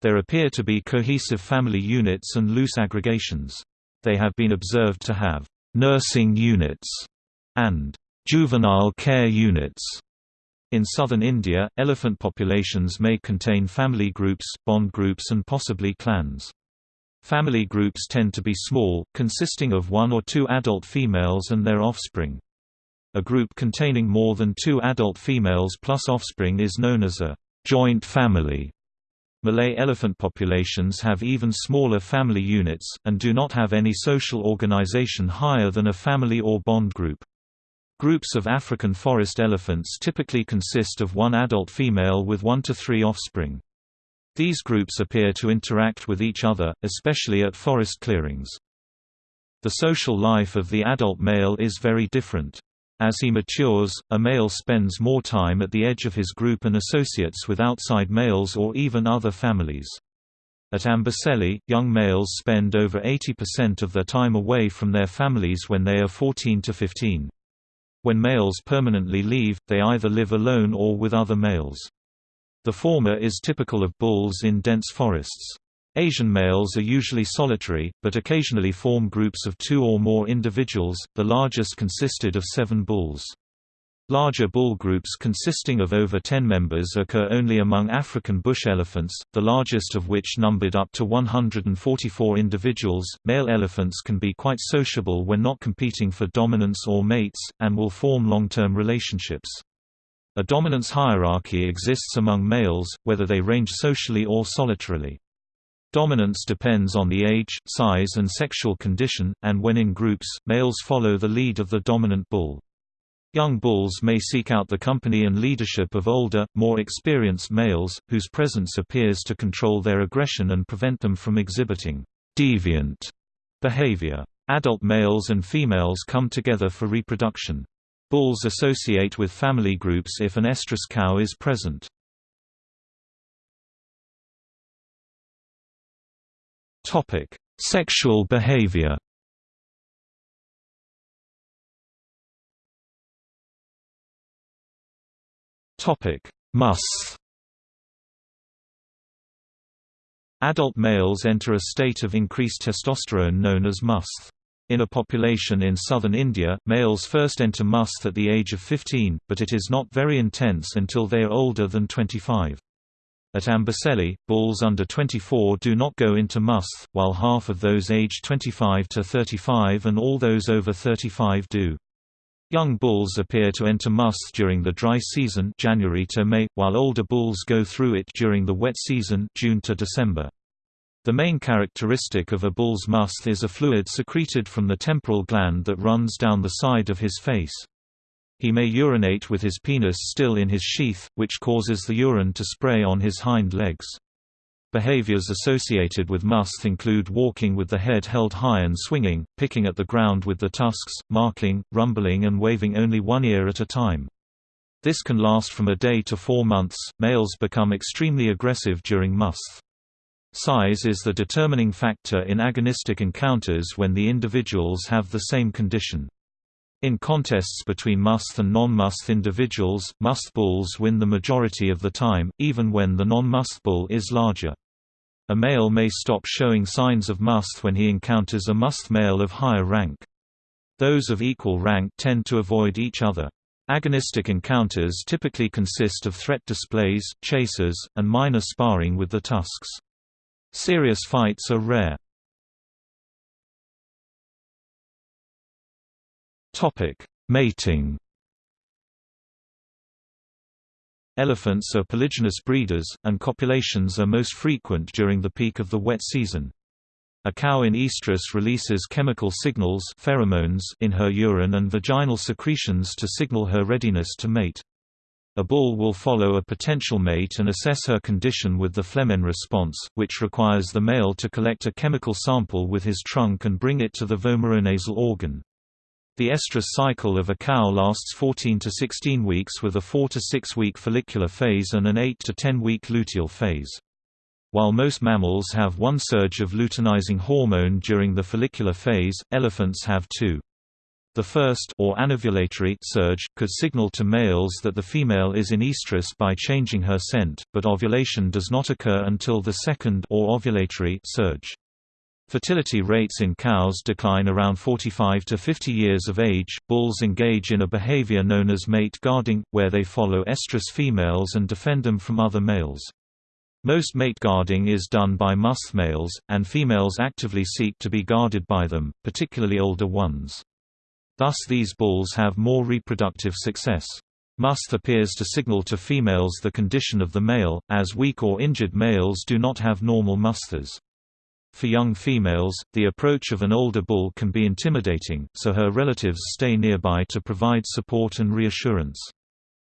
There appear to be cohesive family units and loose aggregations. They have been observed to have nursing units, and juvenile care units. In southern India, elephant populations may contain family groups, bond groups and possibly clans. Family groups tend to be small, consisting of one or two adult females and their offspring. A group containing more than two adult females plus offspring is known as a joint family. Malay elephant populations have even smaller family units, and do not have any social organization higher than a family or bond group. Groups of African forest elephants typically consist of one adult female with one to three offspring. These groups appear to interact with each other, especially at forest clearings. The social life of the adult male is very different. As he matures, a male spends more time at the edge of his group and associates with outside males or even other families. At Amboseli, young males spend over 80% of their time away from their families when they are 14 to 15. When males permanently leave, they either live alone or with other males. The former is typical of bulls in dense forests. Asian males are usually solitary, but occasionally form groups of two or more individuals, the largest consisted of seven bulls. Larger bull groups consisting of over 10 members occur only among African bush elephants, the largest of which numbered up to 144 individuals. Male elephants can be quite sociable when not competing for dominance or mates, and will form long-term relationships. A dominance hierarchy exists among males, whether they range socially or solitarily. Dominance depends on the age, size and sexual condition, and when in groups, males follow the lead of the dominant bull. Young bulls may seek out the company and leadership of older, more experienced males, whose presence appears to control their aggression and prevent them from exhibiting deviant behavior. Adult males and females come together for reproduction. Bulls associate with family groups if an estrus cow is present. Sexual behavior Topic: Musth. Adult males enter a state of increased testosterone known as musth. In a population in southern India, males first enter musth at the age of 15, but it is not very intense until they are older than 25. At Amboseli, bulls under 24 do not go into musth, while half of those aged 25 to 35 and all those over 35 do. Young bulls appear to enter musth during the dry season January to May, while older bulls go through it during the wet season June to December. The main characteristic of a bull's musth is a fluid secreted from the temporal gland that runs down the side of his face. He may urinate with his penis still in his sheath, which causes the urine to spray on his hind legs. Behaviors associated with musth include walking with the head held high and swinging, picking at the ground with the tusks, marking, rumbling and waving only one ear at a time. This can last from a day to four months. Males become extremely aggressive during musth. Size is the determining factor in agonistic encounters when the individuals have the same condition. In contests between musth and non-musth individuals, musth bulls win the majority of the time, even when the non-musth bull is larger. A male may stop showing signs of musth when he encounters a musth male of higher rank. Those of equal rank tend to avoid each other. Agonistic encounters typically consist of threat displays, chases, and minor sparring with the tusks. Serious fights are rare. Mating Elephants are polygynous breeders, and copulations are most frequent during the peak of the wet season. A cow in estrus releases chemical signals pheromones in her urine and vaginal secretions to signal her readiness to mate. A bull will follow a potential mate and assess her condition with the Flehmen response, which requires the male to collect a chemical sample with his trunk and bring it to the vomeronasal organ. The estrous cycle of a cow lasts 14 to 16 weeks with a 4 to 6 week follicular phase and an 8 to 10 week luteal phase. While most mammals have one surge of luteinizing hormone during the follicular phase, elephants have two. The first or anovulatory surge could signal to males that the female is in estrus by changing her scent, but ovulation does not occur until the second or ovulatory surge. Fertility rates in cows decline around 45 to 50 years of age. Bulls engage in a behavior known as mate guarding, where they follow estrus females and defend them from other males. Most mate guarding is done by musth males, and females actively seek to be guarded by them, particularly older ones. Thus these bulls have more reproductive success. Musth appears to signal to females the condition of the male, as weak or injured males do not have normal musths. For young females, the approach of an older bull can be intimidating, so her relatives stay nearby to provide support and reassurance.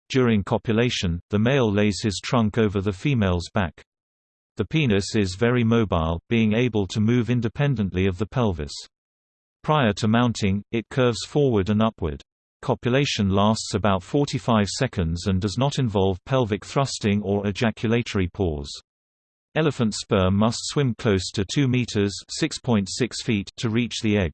During copulation, the male lays his trunk over the female's back. The penis is very mobile, being able to move independently of the pelvis. Prior to mounting, it curves forward and upward. Copulation lasts about 45 seconds and does not involve pelvic thrusting or ejaculatory pause. Elephant sperm must swim close to 2 meters (6.6 feet) to reach the egg.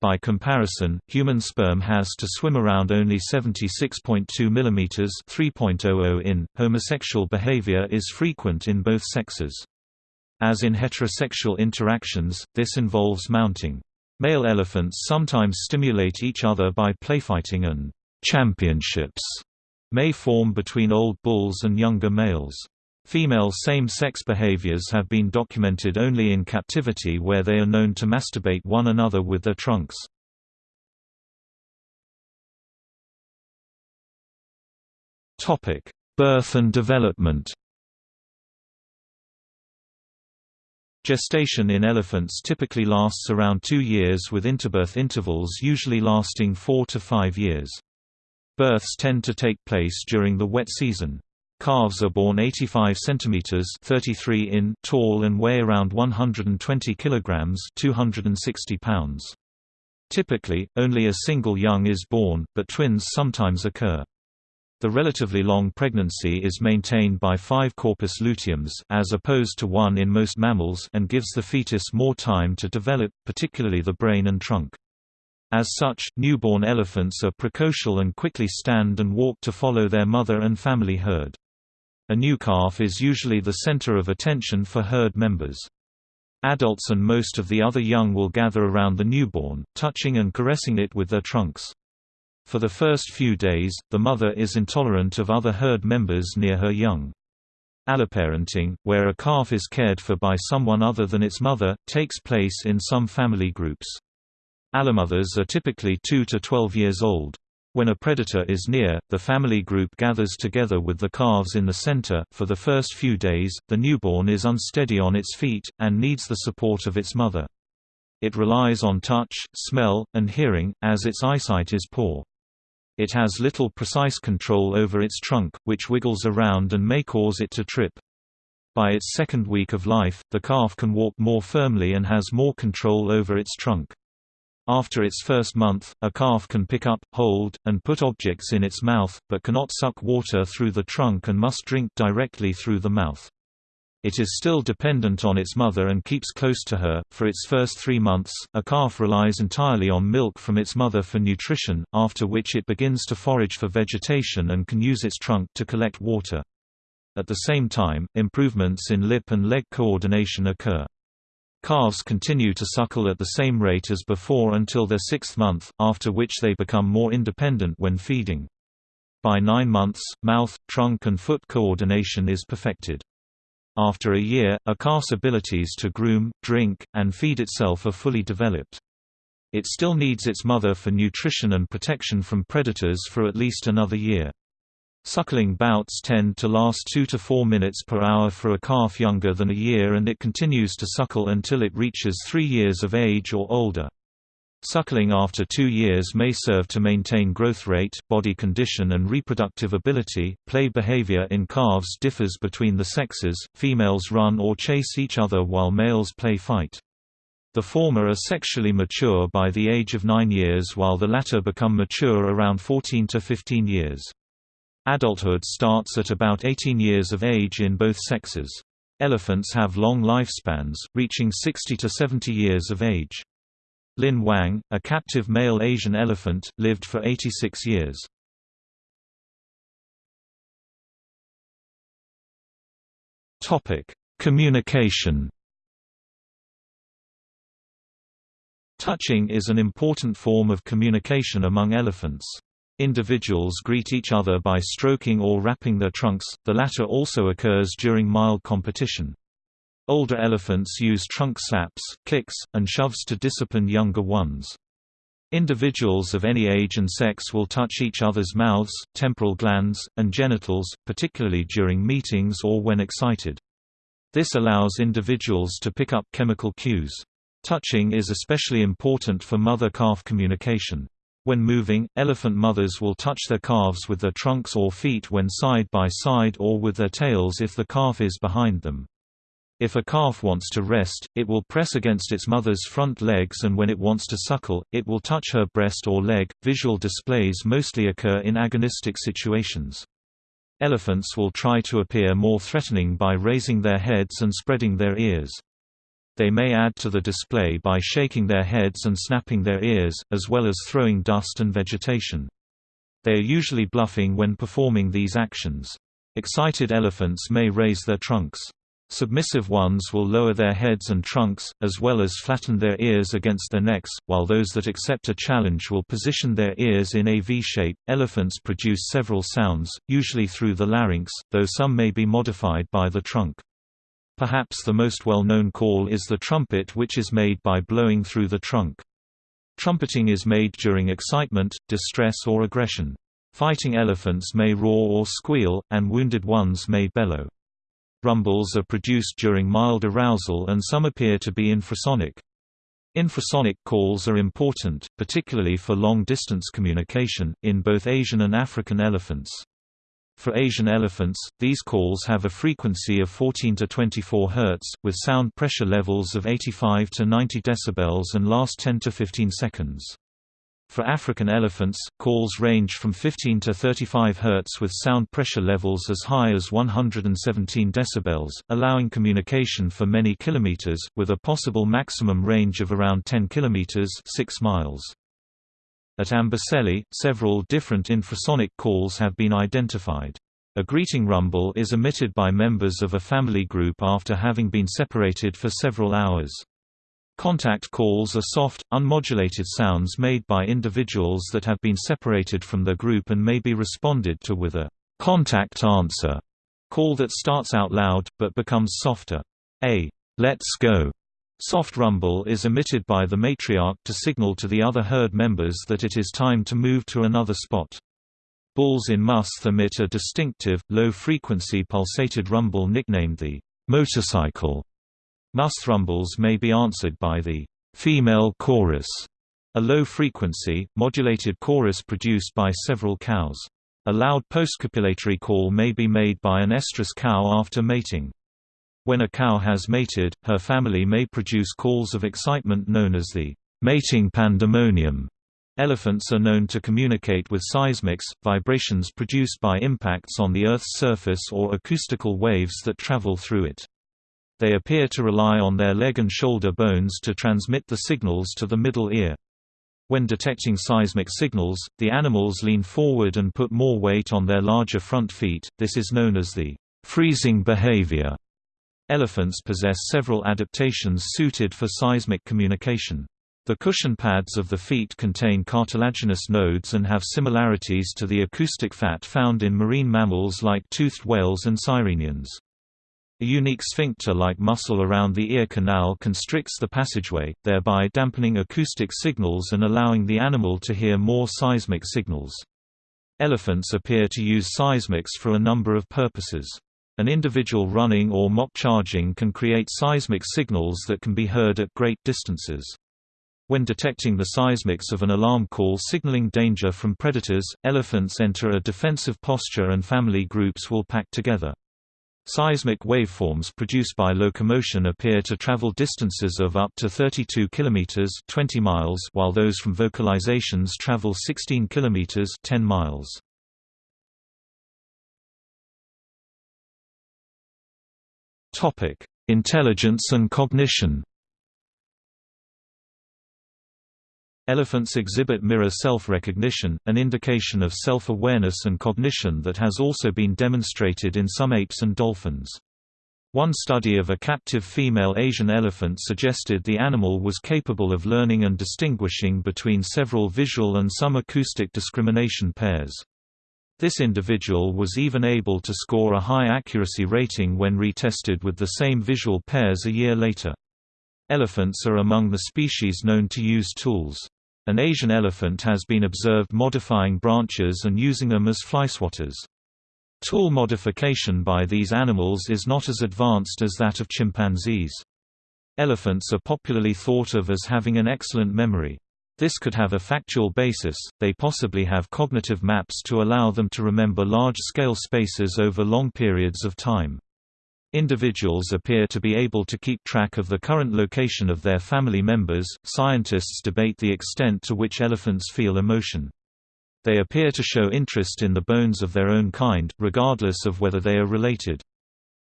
By comparison, human sperm has to swim around only 76.2 mm (3.00 in). Homosexual behavior is frequent in both sexes. As in heterosexual interactions, this involves mounting. Male elephants sometimes stimulate each other by playfighting and championships may form between old bulls and younger males. Female same-sex behaviors have been documented only in captivity where they are known to masturbate one another with their trunks. Birth and development Gestation in elephants typically lasts around two years with interbirth intervals usually lasting four to five years. Births tend to take place during the wet season. Calves are born 85 cm 33 in tall and weigh around 120 kg 260 pounds. Typically, only a single young is born, but twins sometimes occur. The relatively long pregnancy is maintained by five corpus luteums as opposed to one in most mammals and gives the fetus more time to develop, particularly the brain and trunk. As such, newborn elephants are precocial and quickly stand and walk to follow their mother and family herd. A new calf is usually the center of attention for herd members. Adults and most of the other young will gather around the newborn, touching and caressing it with their trunks. For the first few days, the mother is intolerant of other herd members near her young. Alloparenting, where a calf is cared for by someone other than its mother, takes place in some family groups. Allomothers are typically 2 to 12 years old. When a predator is near, the family group gathers together with the calves in the center. For the first few days, the newborn is unsteady on its feet, and needs the support of its mother. It relies on touch, smell, and hearing, as its eyesight is poor. It has little precise control over its trunk, which wiggles around and may cause it to trip. By its second week of life, the calf can walk more firmly and has more control over its trunk. After its first month, a calf can pick up, hold, and put objects in its mouth, but cannot suck water through the trunk and must drink directly through the mouth. It is still dependent on its mother and keeps close to her. For its first three months, a calf relies entirely on milk from its mother for nutrition, after which it begins to forage for vegetation and can use its trunk to collect water. At the same time, improvements in lip and leg coordination occur. Calves continue to suckle at the same rate as before until their sixth month, after which they become more independent when feeding. By nine months, mouth, trunk and foot coordination is perfected. After a year, a calf's abilities to groom, drink, and feed itself are fully developed. It still needs its mother for nutrition and protection from predators for at least another year. Suckling bouts tend to last 2 to 4 minutes per hour for a calf younger than a year and it continues to suckle until it reaches 3 years of age or older. Suckling after two years may serve to maintain growth rate, body condition and reproductive ability. Play behavior in calves differs between the sexes, females run or chase each other while males play fight. The former are sexually mature by the age of 9 years while the latter become mature around 14 to 15 years. Adulthood starts at about 18 years of age in both sexes. Elephants have long lifespans, reaching 60 to 70 years of age. Lin Wang, a captive male Asian elephant, lived for 86 years. Communication Touching is an important form of communication among elephants. Individuals greet each other by stroking or wrapping their trunks, the latter also occurs during mild competition. Older elephants use trunk slaps, kicks, and shoves to discipline younger ones. Individuals of any age and sex will touch each other's mouths, temporal glands, and genitals, particularly during meetings or when excited. This allows individuals to pick up chemical cues. Touching is especially important for mother-calf communication. When moving, elephant mothers will touch their calves with their trunks or feet when side by side or with their tails if the calf is behind them. If a calf wants to rest, it will press against its mother's front legs and when it wants to suckle, it will touch her breast or leg. Visual displays mostly occur in agonistic situations. Elephants will try to appear more threatening by raising their heads and spreading their ears. They may add to the display by shaking their heads and snapping their ears, as well as throwing dust and vegetation. They are usually bluffing when performing these actions. Excited elephants may raise their trunks. Submissive ones will lower their heads and trunks, as well as flatten their ears against their necks, while those that accept a challenge will position their ears in a V shape. Elephants produce several sounds, usually through the larynx, though some may be modified by the trunk. Perhaps the most well-known call is the trumpet which is made by blowing through the trunk. Trumpeting is made during excitement, distress or aggression. Fighting elephants may roar or squeal, and wounded ones may bellow. Rumbles are produced during mild arousal and some appear to be infrasonic. Infrasonic calls are important, particularly for long-distance communication, in both Asian and African elephants. For Asian elephants, these calls have a frequency of 14 to 24 Hz, with sound pressure levels of 85 to 90 dB and last 10 to 15 seconds. For African elephants, calls range from 15 to 35 Hz with sound pressure levels as high as 117 dB, allowing communication for many kilometers, with a possible maximum range of around 10 km 6 miles. At Amboseli, several different infrasonic calls have been identified. A greeting rumble is emitted by members of a family group after having been separated for several hours. Contact calls are soft, unmodulated sounds made by individuals that have been separated from their group and may be responded to with a contact answer call that starts out loud, but becomes softer. A let's go soft rumble is emitted by the matriarch to signal to the other herd members that it is time to move to another spot. Bulls in musth emit a distinctive, low-frequency pulsated rumble nicknamed the motorcycle Musth rumbles may be answered by the female chorus, a low-frequency, modulated chorus produced by several cows. A loud postcopulatory call may be made by an estrus cow after mating. When a cow has mated, her family may produce calls of excitement known as the mating pandemonium. Elephants are known to communicate with seismics, vibrations produced by impacts on the Earth's surface or acoustical waves that travel through it. They appear to rely on their leg and shoulder bones to transmit the signals to the middle ear. When detecting seismic signals, the animals lean forward and put more weight on their larger front feet, this is known as the freezing behavior. Elephants possess several adaptations suited for seismic communication. The cushion pads of the feet contain cartilaginous nodes and have similarities to the acoustic fat found in marine mammals like toothed whales and sirenians. A unique sphincter-like muscle around the ear canal constricts the passageway, thereby dampening acoustic signals and allowing the animal to hear more seismic signals. Elephants appear to use seismics for a number of purposes. An individual running or mock charging can create seismic signals that can be heard at great distances. When detecting the seismics of an alarm call signaling danger from predators, elephants enter a defensive posture and family groups will pack together. Seismic waveforms produced by locomotion appear to travel distances of up to 32 km 20 miles while those from vocalizations travel 16 km 10 miles. Intelligence and cognition Elephants exhibit mirror self-recognition, an indication of self-awareness and cognition that has also been demonstrated in some apes and dolphins. One study of a captive female Asian elephant suggested the animal was capable of learning and distinguishing between several visual and some acoustic discrimination pairs. This individual was even able to score a high accuracy rating when retested with the same visual pairs a year later. Elephants are among the species known to use tools. An Asian elephant has been observed modifying branches and using them as flyswatters. Tool modification by these animals is not as advanced as that of chimpanzees. Elephants are popularly thought of as having an excellent memory. This could have a factual basis, they possibly have cognitive maps to allow them to remember large-scale spaces over long periods of time. Individuals appear to be able to keep track of the current location of their family members. Scientists debate the extent to which elephants feel emotion. They appear to show interest in the bones of their own kind, regardless of whether they are related.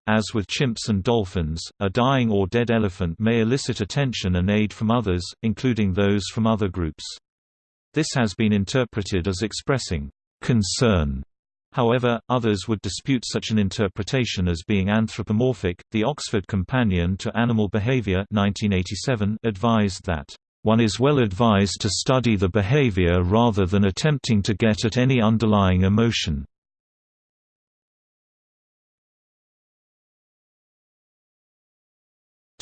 As with chimps and dolphins, a dying or dead elephant may elicit attention and aid from others, including those from other groups. This has been interpreted as expressing concern However, others would dispute such an interpretation as being anthropomorphic. The Oxford Companion to Animal Behavior 1987 advised that one is well advised to study the behavior rather than attempting to get at any underlying emotion.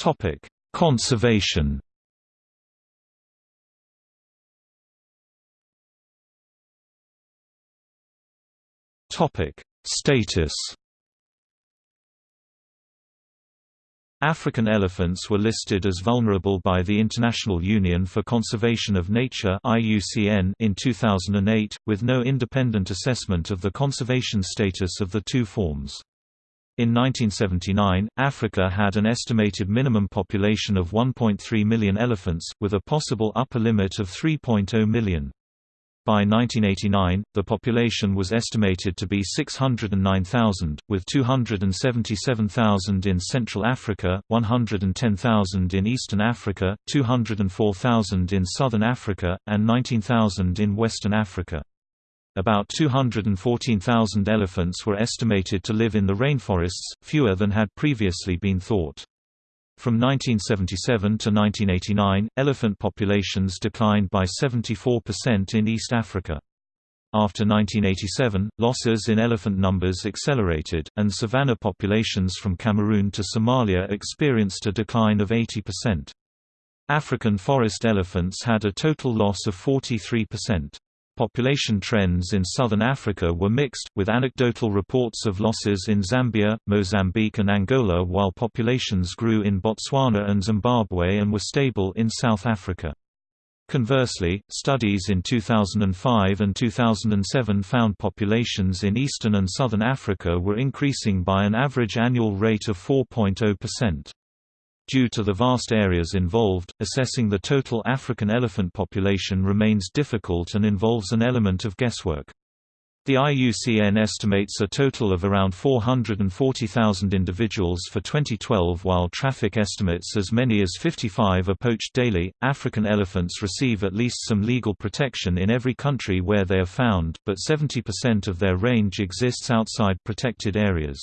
Topic: Conservation. Topic: Status. African elephants were listed as vulnerable by the International Union for Conservation of Nature (IUCN) in 2008, with no independent assessment of the conservation status of the two forms. In 1979, Africa had an estimated minimum population of 1.3 million elephants, with a possible upper limit of 3.0 million. By 1989, the population was estimated to be 609,000, with 277,000 in Central Africa, 110,000 in Eastern Africa, 204,000 in Southern Africa, and 19,000 in Western Africa. About 214,000 elephants were estimated to live in the rainforests, fewer than had previously been thought. From 1977 to 1989, elephant populations declined by 74% in East Africa. After 1987, losses in elephant numbers accelerated, and savanna populations from Cameroon to Somalia experienced a decline of 80%. African forest elephants had a total loss of 43%. Population trends in southern Africa were mixed, with anecdotal reports of losses in Zambia, Mozambique and Angola while populations grew in Botswana and Zimbabwe and were stable in South Africa. Conversely, studies in 2005 and 2007 found populations in eastern and southern Africa were increasing by an average annual rate of 4.0%. Due to the vast areas involved, assessing the total African elephant population remains difficult and involves an element of guesswork. The IUCN estimates a total of around 440,000 individuals for 2012, while traffic estimates as many as 55 are poached daily. African elephants receive at least some legal protection in every country where they are found, but 70% of their range exists outside protected areas.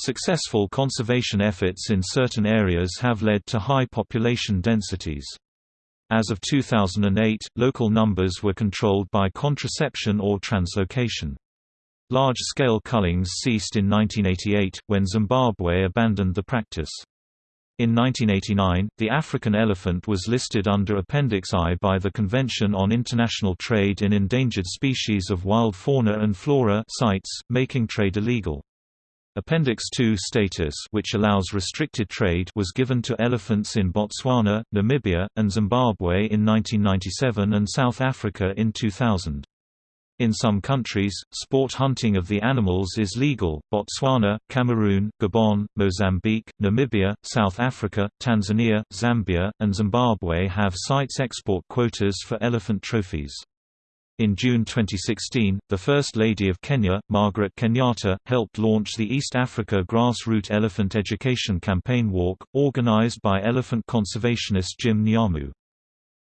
Successful conservation efforts in certain areas have led to high population densities. As of 2008, local numbers were controlled by contraception or translocation. Large-scale cullings ceased in 1988, when Zimbabwe abandoned the practice. In 1989, the African elephant was listed under Appendix I by the Convention on International Trade in Endangered Species of Wild Fauna and Flora CITES, making trade illegal. Appendix II status which allows restricted trade was given to elephants in Botswana, Namibia, and Zimbabwe in 1997 and South Africa in 2000. In some countries, sport hunting of the animals is legal. Botswana, Cameroon, Gabon, Mozambique, Namibia, South Africa, Tanzania, Zambia, and Zimbabwe have CITES export quotas for elephant trophies. In June 2016, the First Lady of Kenya, Margaret Kenyatta, helped launch the East Africa Grassroot Elephant Education Campaign Walk, organized by elephant conservationist Jim Nyamu.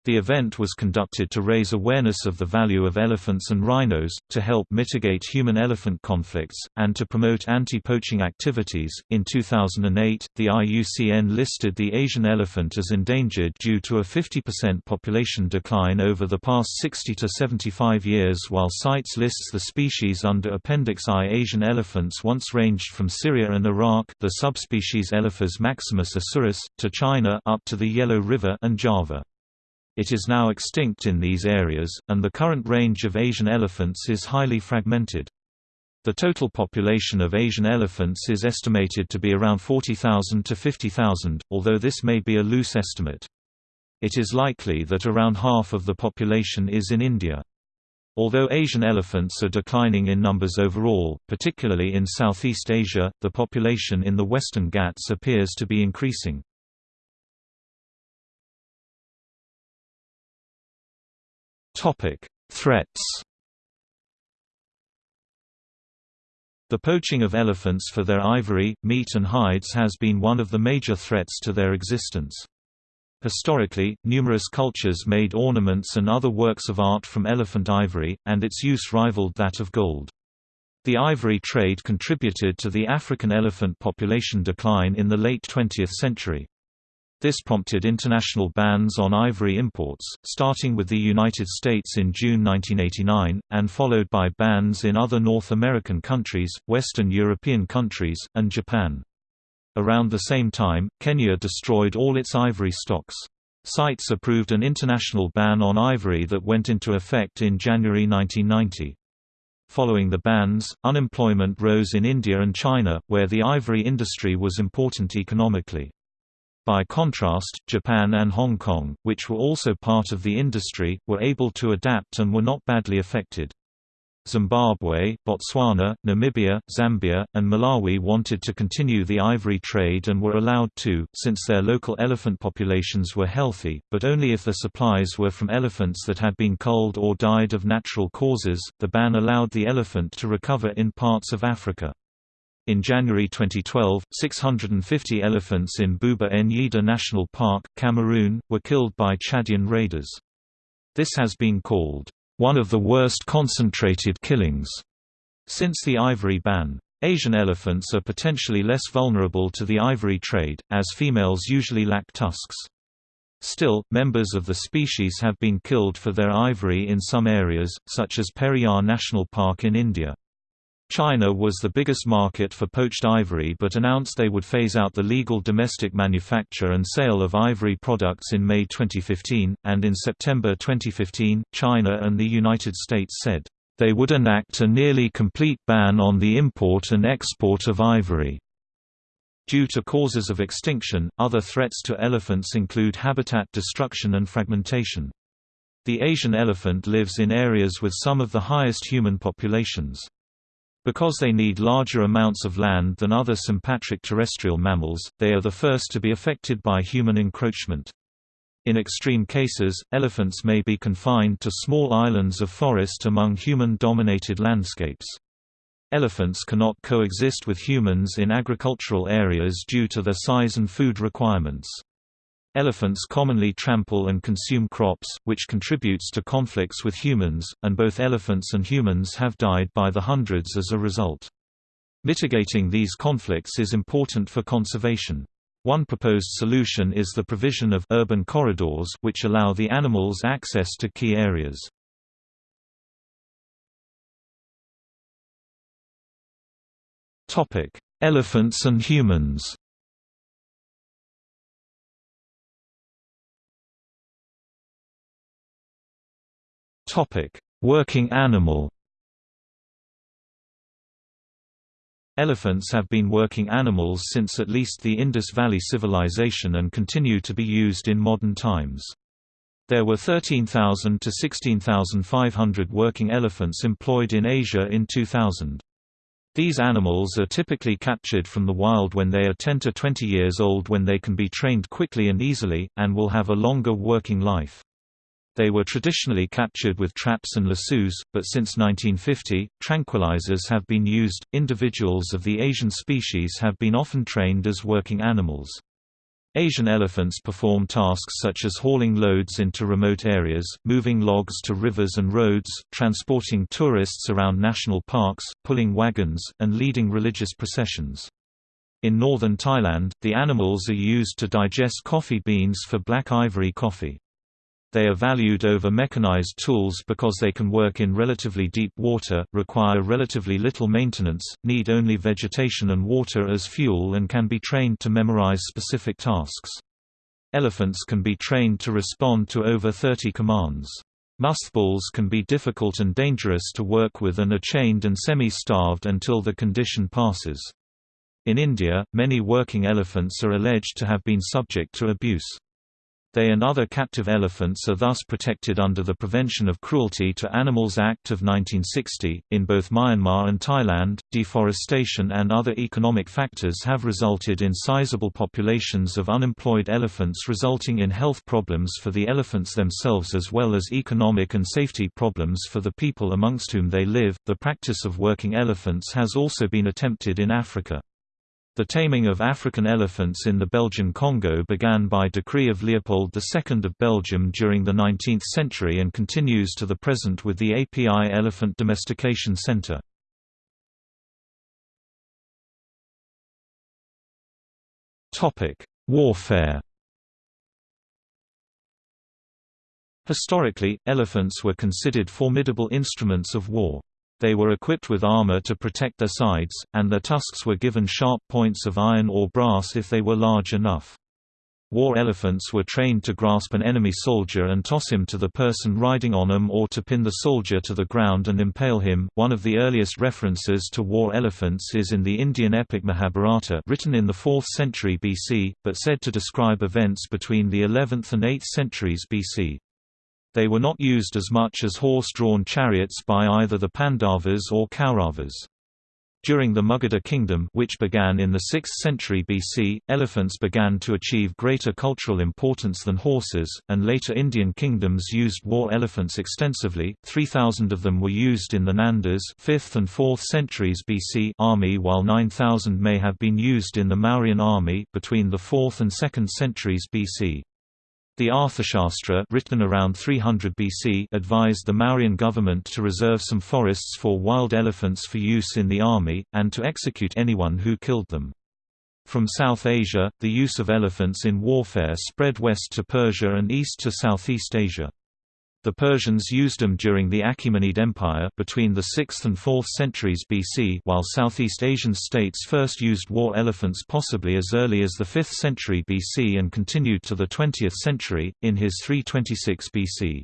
The event was conducted to raise awareness of the value of elephants and rhinos, to help mitigate human elephant conflicts, and to promote anti poaching activities. In 2008, the IUCN listed the Asian elephant as endangered due to a 50% population decline over the past 60 to 75 years, while CITES lists the species under Appendix I. Asian elephants once ranged from Syria and Iraq, the subspecies Elephas maximus asurus, to China up to the Yellow River and Java. It is now extinct in these areas, and the current range of Asian elephants is highly fragmented. The total population of Asian elephants is estimated to be around 40,000 to 50,000, although this may be a loose estimate. It is likely that around half of the population is in India. Although Asian elephants are declining in numbers overall, particularly in Southeast Asia, the population in the Western Ghats appears to be increasing. Topic: Threats. The poaching of elephants for their ivory, meat and hides has been one of the major threats to their existence. Historically, numerous cultures made ornaments and other works of art from elephant ivory, and its use rivaled that of gold. The ivory trade contributed to the African elephant population decline in the late 20th century. This prompted international bans on ivory imports, starting with the United States in June 1989, and followed by bans in other North American countries, Western European countries, and Japan. Around the same time, Kenya destroyed all its ivory stocks. CITES approved an international ban on ivory that went into effect in January 1990. Following the bans, unemployment rose in India and China, where the ivory industry was important economically. By contrast, Japan and Hong Kong, which were also part of the industry, were able to adapt and were not badly affected. Zimbabwe, Botswana, Namibia, Zambia, and Malawi wanted to continue the ivory trade and were allowed to, since their local elephant populations were healthy, but only if the supplies were from elephants that had been culled or died of natural causes. The ban allowed the elephant to recover in parts of Africa. In January 2012, 650 elephants in Bouba Njida National Park, Cameroon, were killed by Chadian raiders. This has been called, "...one of the worst concentrated killings," since the ivory ban. Asian elephants are potentially less vulnerable to the ivory trade, as females usually lack tusks. Still, members of the species have been killed for their ivory in some areas, such as Periyar National Park in India. China was the biggest market for poached ivory but announced they would phase out the legal domestic manufacture and sale of ivory products in May 2015, and in September 2015, China and the United States said, "...they would enact a nearly complete ban on the import and export of ivory." Due to causes of extinction, other threats to elephants include habitat destruction and fragmentation. The Asian elephant lives in areas with some of the highest human populations. Because they need larger amounts of land than other sympatric terrestrial mammals, they are the first to be affected by human encroachment. In extreme cases, elephants may be confined to small islands of forest among human-dominated landscapes. Elephants cannot coexist with humans in agricultural areas due to their size and food requirements. Elephants commonly trample and consume crops, which contributes to conflicts with humans, and both elephants and humans have died by the hundreds as a result. Mitigating these conflicts is important for conservation. One proposed solution is the provision of urban corridors which allow the animals access to key areas. Elephants and humans Topic: Working animal. Elephants have been working animals since at least the Indus Valley Civilization and continue to be used in modern times. There were 13,000 to 16,500 working elephants employed in Asia in 2000. These animals are typically captured from the wild when they are 10 to 20 years old when they can be trained quickly and easily, and will have a longer working life. They were traditionally captured with traps and lassos, but since 1950, tranquilizers have been used. Individuals of the Asian species have been often trained as working animals. Asian elephants perform tasks such as hauling loads into remote areas, moving logs to rivers and roads, transporting tourists around national parks, pulling wagons, and leading religious processions. In northern Thailand, the animals are used to digest coffee beans for black ivory coffee. They are valued over mechanized tools because they can work in relatively deep water, require relatively little maintenance, need only vegetation and water as fuel and can be trained to memorize specific tasks. Elephants can be trained to respond to over 30 commands. Musth bulls can be difficult and dangerous to work with and are chained and semi-starved until the condition passes. In India, many working elephants are alleged to have been subject to abuse. They and other captive elephants are thus protected under the Prevention of Cruelty to Animals Act of 1960. In both Myanmar and Thailand, deforestation and other economic factors have resulted in sizable populations of unemployed elephants, resulting in health problems for the elephants themselves as well as economic and safety problems for the people amongst whom they live. The practice of working elephants has also been attempted in Africa. The taming of African elephants in the Belgian Congo began by decree of Leopold II of Belgium during the 19th century and continues to the present with the API Elephant Domestication Center. Warfare Historically, elephants were considered formidable instruments of war. They were equipped with armor to protect their sides, and their tusks were given sharp points of iron or brass if they were large enough. War elephants were trained to grasp an enemy soldier and toss him to the person riding on him or to pin the soldier to the ground and impale him. One of the earliest references to war elephants is in the Indian epic Mahabharata, written in the 4th century BC, but said to describe events between the 11th and 8th centuries BC. They were not used as much as horse-drawn chariots by either the Pandavas or Kauravas. During the Magadha kingdom which began in the 6th century BC, elephants began to achieve greater cultural importance than horses, and later Indian kingdoms used war elephants extensively, 3,000 of them were used in the Nandas 5th and 4th centuries BC army while 9,000 may have been used in the Mauryan army between the 4th and 2nd centuries BC. The Arthashastra written around 300 BC advised the Mauryan government to reserve some forests for wild elephants for use in the army, and to execute anyone who killed them. From South Asia, the use of elephants in warfare spread west to Persia and east to Southeast Asia. The Persians used them during the Achaemenid Empire between the 6th and 4th centuries BC while Southeast Asian states first used war elephants possibly as early as the 5th century BC and continued to the 20th century, in his 326 BC.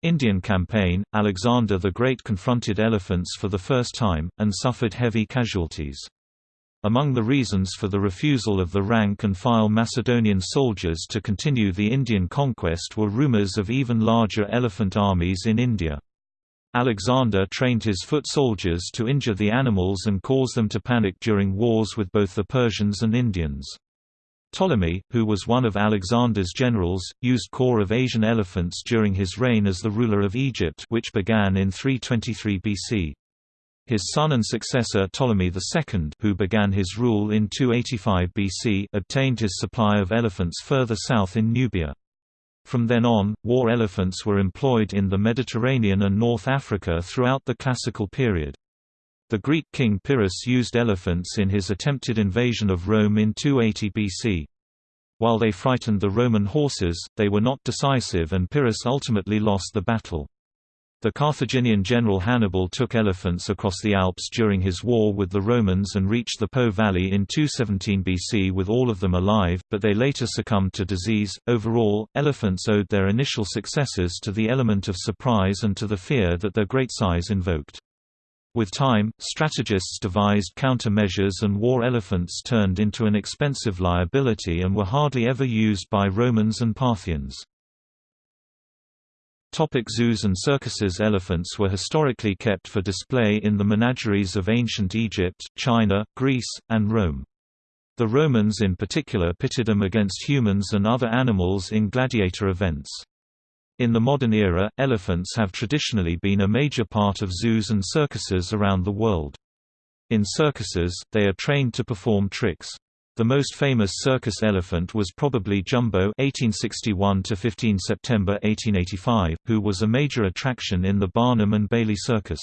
Indian campaign, Alexander the Great confronted elephants for the first time, and suffered heavy casualties. Among the reasons for the refusal of the rank-and-file Macedonian soldiers to continue the Indian conquest were rumors of even larger elephant armies in India. Alexander trained his foot soldiers to injure the animals and cause them to panic during wars with both the Persians and Indians. Ptolemy, who was one of Alexander's generals, used corps of Asian elephants during his reign as the ruler of Egypt which began in 323 BC. His son and successor Ptolemy II who began his rule in 285 BC obtained his supply of elephants further south in Nubia. From then on, war elephants were employed in the Mediterranean and North Africa throughout the Classical period. The Greek king Pyrrhus used elephants in his attempted invasion of Rome in 280 BC. While they frightened the Roman horses, they were not decisive and Pyrrhus ultimately lost the battle. The Carthaginian general Hannibal took elephants across the Alps during his war with the Romans and reached the Po Valley in 217 BC with all of them alive, but they later succumbed to disease. Overall, elephants owed their initial successes to the element of surprise and to the fear that their great size invoked. With time, strategists devised countermeasures and war elephants turned into an expensive liability and were hardly ever used by Romans and Parthians. Topic zoos and circuses Elephants were historically kept for display in the menageries of ancient Egypt, China, Greece, and Rome. The Romans in particular pitted them against humans and other animals in gladiator events. In the modern era, elephants have traditionally been a major part of zoos and circuses around the world. In circuses, they are trained to perform tricks. The most famous circus elephant was probably Jumbo (1861–15 September 1885), who was a major attraction in the Barnum and Bailey Circus.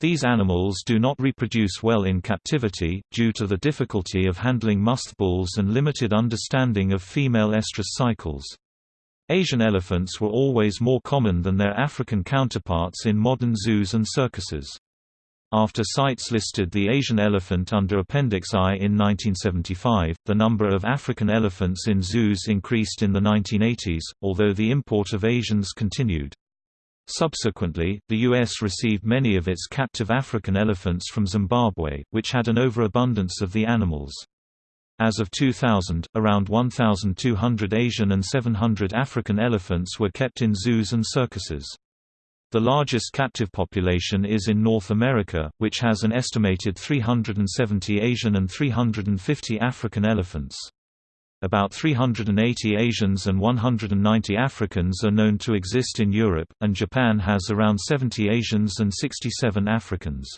These animals do not reproduce well in captivity, due to the difficulty of handling musth bulls and limited understanding of female estrus cycles. Asian elephants were always more common than their African counterparts in modern zoos and circuses. After CITES listed the Asian elephant under Appendix I in 1975, the number of African elephants in zoos increased in the 1980s, although the import of Asians continued. Subsequently, the U.S. received many of its captive African elephants from Zimbabwe, which had an overabundance of the animals. As of 2000, around 1,200 Asian and 700 African elephants were kept in zoos and circuses. The largest captive population is in North America, which has an estimated 370 Asian and 350 African elephants. About 380 Asians and 190 Africans are known to exist in Europe, and Japan has around 70 Asians and 67 Africans.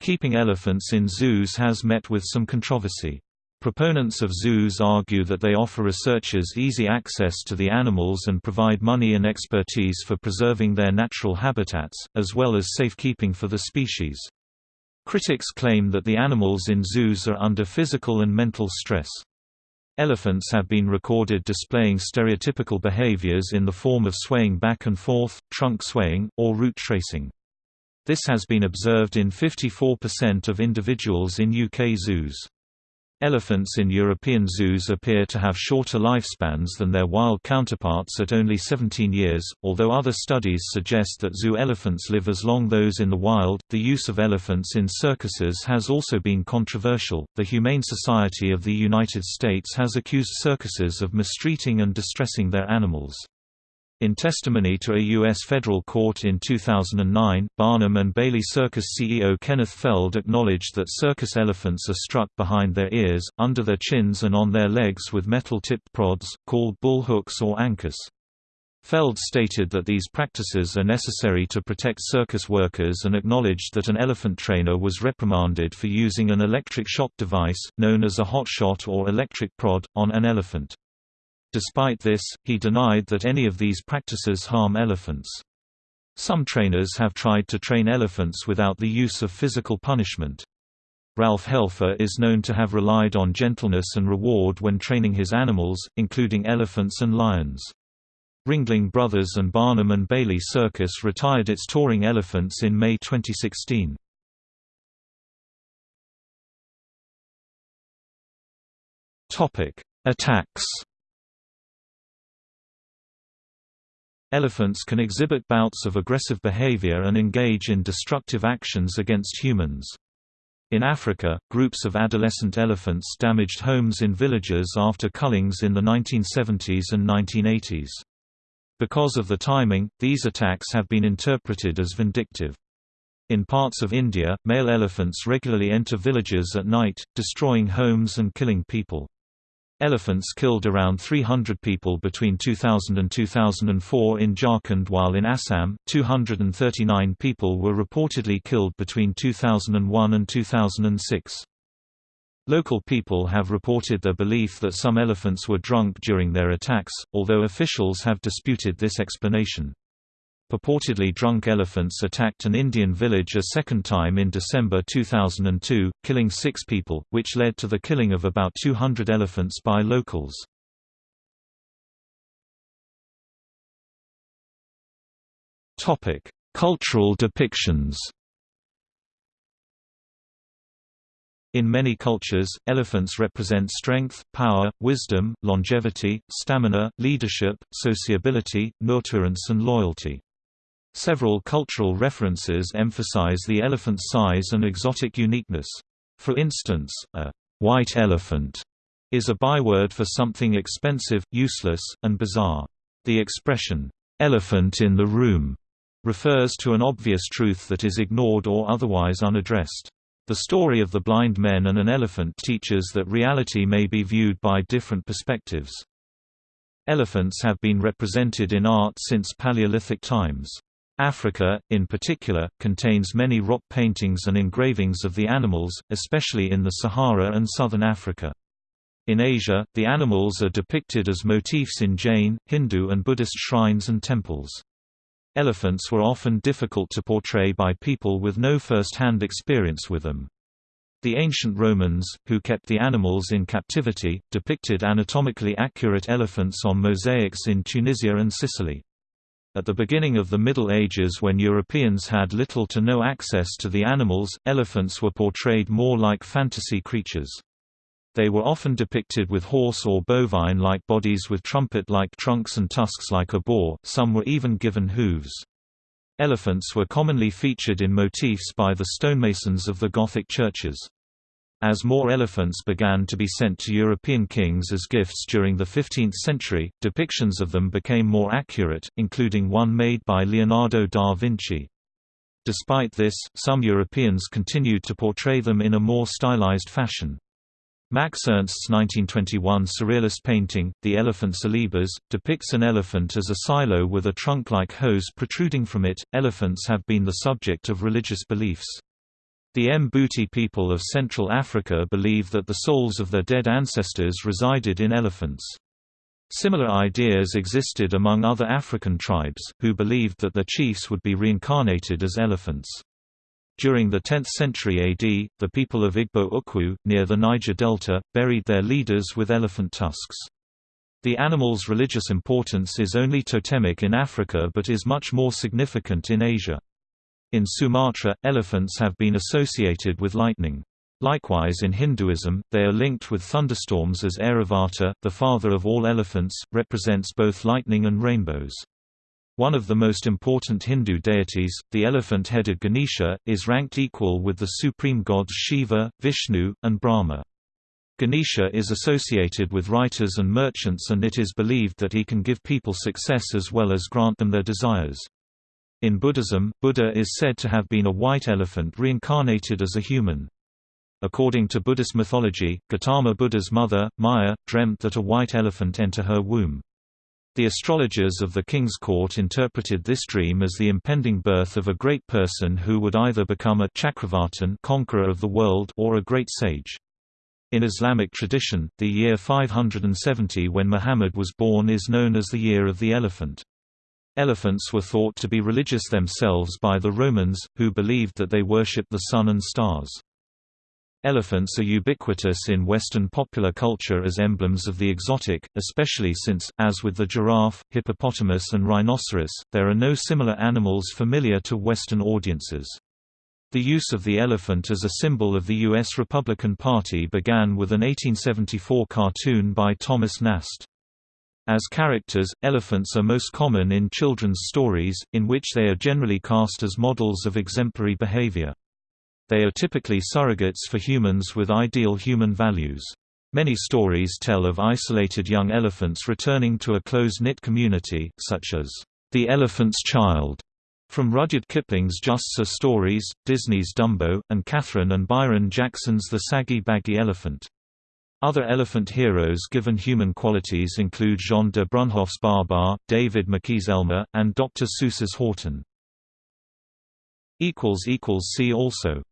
Keeping elephants in zoos has met with some controversy. Proponents of zoos argue that they offer researchers easy access to the animals and provide money and expertise for preserving their natural habitats, as well as safekeeping for the species. Critics claim that the animals in zoos are under physical and mental stress. Elephants have been recorded displaying stereotypical behaviors in the form of swaying back and forth, trunk swaying, or root tracing. This has been observed in 54% of individuals in UK zoos. Elephants in European zoos appear to have shorter lifespans than their wild counterparts at only 17 years, although other studies suggest that zoo elephants live as long as those in the wild. The use of elephants in circuses has also been controversial. The Humane Society of the United States has accused circuses of mistreating and distressing their animals. In testimony to a U.S. federal court in 2009, Barnum and Bailey Circus CEO Kenneth Feld acknowledged that circus elephants are struck behind their ears, under their chins and on their legs with metal-tipped prods, called bull hooks or ankus. Feld stated that these practices are necessary to protect circus workers and acknowledged that an elephant trainer was reprimanded for using an electric shock device, known as a hot shot or electric prod, on an elephant. Despite this, he denied that any of these practices harm elephants. Some trainers have tried to train elephants without the use of physical punishment. Ralph Helfer is known to have relied on gentleness and reward when training his animals, including elephants and lions. Ringling Brothers and Barnum and Bailey Circus retired its touring elephants in May 2016. Topic: Attacks Elephants can exhibit bouts of aggressive behavior and engage in destructive actions against humans. In Africa, groups of adolescent elephants damaged homes in villages after cullings in the 1970s and 1980s. Because of the timing, these attacks have been interpreted as vindictive. In parts of India, male elephants regularly enter villages at night, destroying homes and killing people. Elephants killed around 300 people between 2000 and 2004 in Jharkhand while in Assam, 239 people were reportedly killed between 2001 and 2006. Local people have reported their belief that some elephants were drunk during their attacks, although officials have disputed this explanation. Purportedly drunk elephants attacked an Indian village a second time in December 2002, killing six people, which led to the killing of about 200 elephants by locals. Cultural depictions In many cultures, elephants represent strength, power, wisdom, longevity, stamina, leadership, sociability, nurturance and loyalty. Several cultural references emphasize the elephant's size and exotic uniqueness. For instance, a white elephant is a byword for something expensive, useless, and bizarre. The expression, elephant in the room, refers to an obvious truth that is ignored or otherwise unaddressed. The story of the blind men and an elephant teaches that reality may be viewed by different perspectives. Elephants have been represented in art since Paleolithic times. Africa, in particular, contains many rock paintings and engravings of the animals, especially in the Sahara and southern Africa. In Asia, the animals are depicted as motifs in Jain, Hindu and Buddhist shrines and temples. Elephants were often difficult to portray by people with no first-hand experience with them. The ancient Romans, who kept the animals in captivity, depicted anatomically accurate elephants on mosaics in Tunisia and Sicily. At the beginning of the Middle Ages when Europeans had little to no access to the animals, elephants were portrayed more like fantasy creatures. They were often depicted with horse or bovine-like bodies with trumpet-like trunks and tusks like a boar, some were even given hooves. Elephants were commonly featured in motifs by the stonemasons of the Gothic churches. As more elephants began to be sent to European kings as gifts during the 15th century, depictions of them became more accurate, including one made by Leonardo da Vinci. Despite this, some Europeans continued to portray them in a more stylized fashion. Max Ernst's 1921 surrealist painting, The Elephant Celebes, depicts an elephant as a silo with a trunk-like hose protruding from it. Elephants have been the subject of religious beliefs. The Mbuti people of Central Africa believe that the souls of their dead ancestors resided in elephants. Similar ideas existed among other African tribes, who believed that their chiefs would be reincarnated as elephants. During the 10th century AD, the people of Igbo Ukwu, near the Niger Delta, buried their leaders with elephant tusks. The animal's religious importance is only totemic in Africa but is much more significant in Asia. In Sumatra, elephants have been associated with lightning. Likewise in Hinduism, they are linked with thunderstorms as Airavata, the father of all elephants, represents both lightning and rainbows. One of the most important Hindu deities, the elephant-headed Ganesha, is ranked equal with the supreme gods Shiva, Vishnu, and Brahma. Ganesha is associated with writers and merchants and it is believed that he can give people success as well as grant them their desires. In Buddhism, Buddha is said to have been a white elephant reincarnated as a human. According to Buddhist mythology, Gautama Buddha's mother, Maya, dreamt that a white elephant entered her womb. The astrologers of the king's court interpreted this dream as the impending birth of a great person who would either become a Chakravartin conqueror of the world or a great sage. In Islamic tradition, the year 570 when Muhammad was born is known as the Year of the Elephant. Elephants were thought to be religious themselves by the Romans, who believed that they worshipped the sun and stars. Elephants are ubiquitous in Western popular culture as emblems of the exotic, especially since, as with the giraffe, hippopotamus and rhinoceros, there are no similar animals familiar to Western audiences. The use of the elephant as a symbol of the U.S. Republican Party began with an 1874 cartoon by Thomas Nast. As characters, elephants are most common in children's stories, in which they are generally cast as models of exemplary behavior. They are typically surrogates for humans with ideal human values. Many stories tell of isolated young elephants returning to a close-knit community, such as, "...the Elephant's Child", from Rudyard Kipling's Just So Stories, Disney's Dumbo, and Kathryn and Byron Jackson's The Saggy Baggy Elephant. Other elephant heroes given human qualities include Jean de Brunhoff's Babar, David McKee's Elmer, and Dr. Seuss's Horton. See also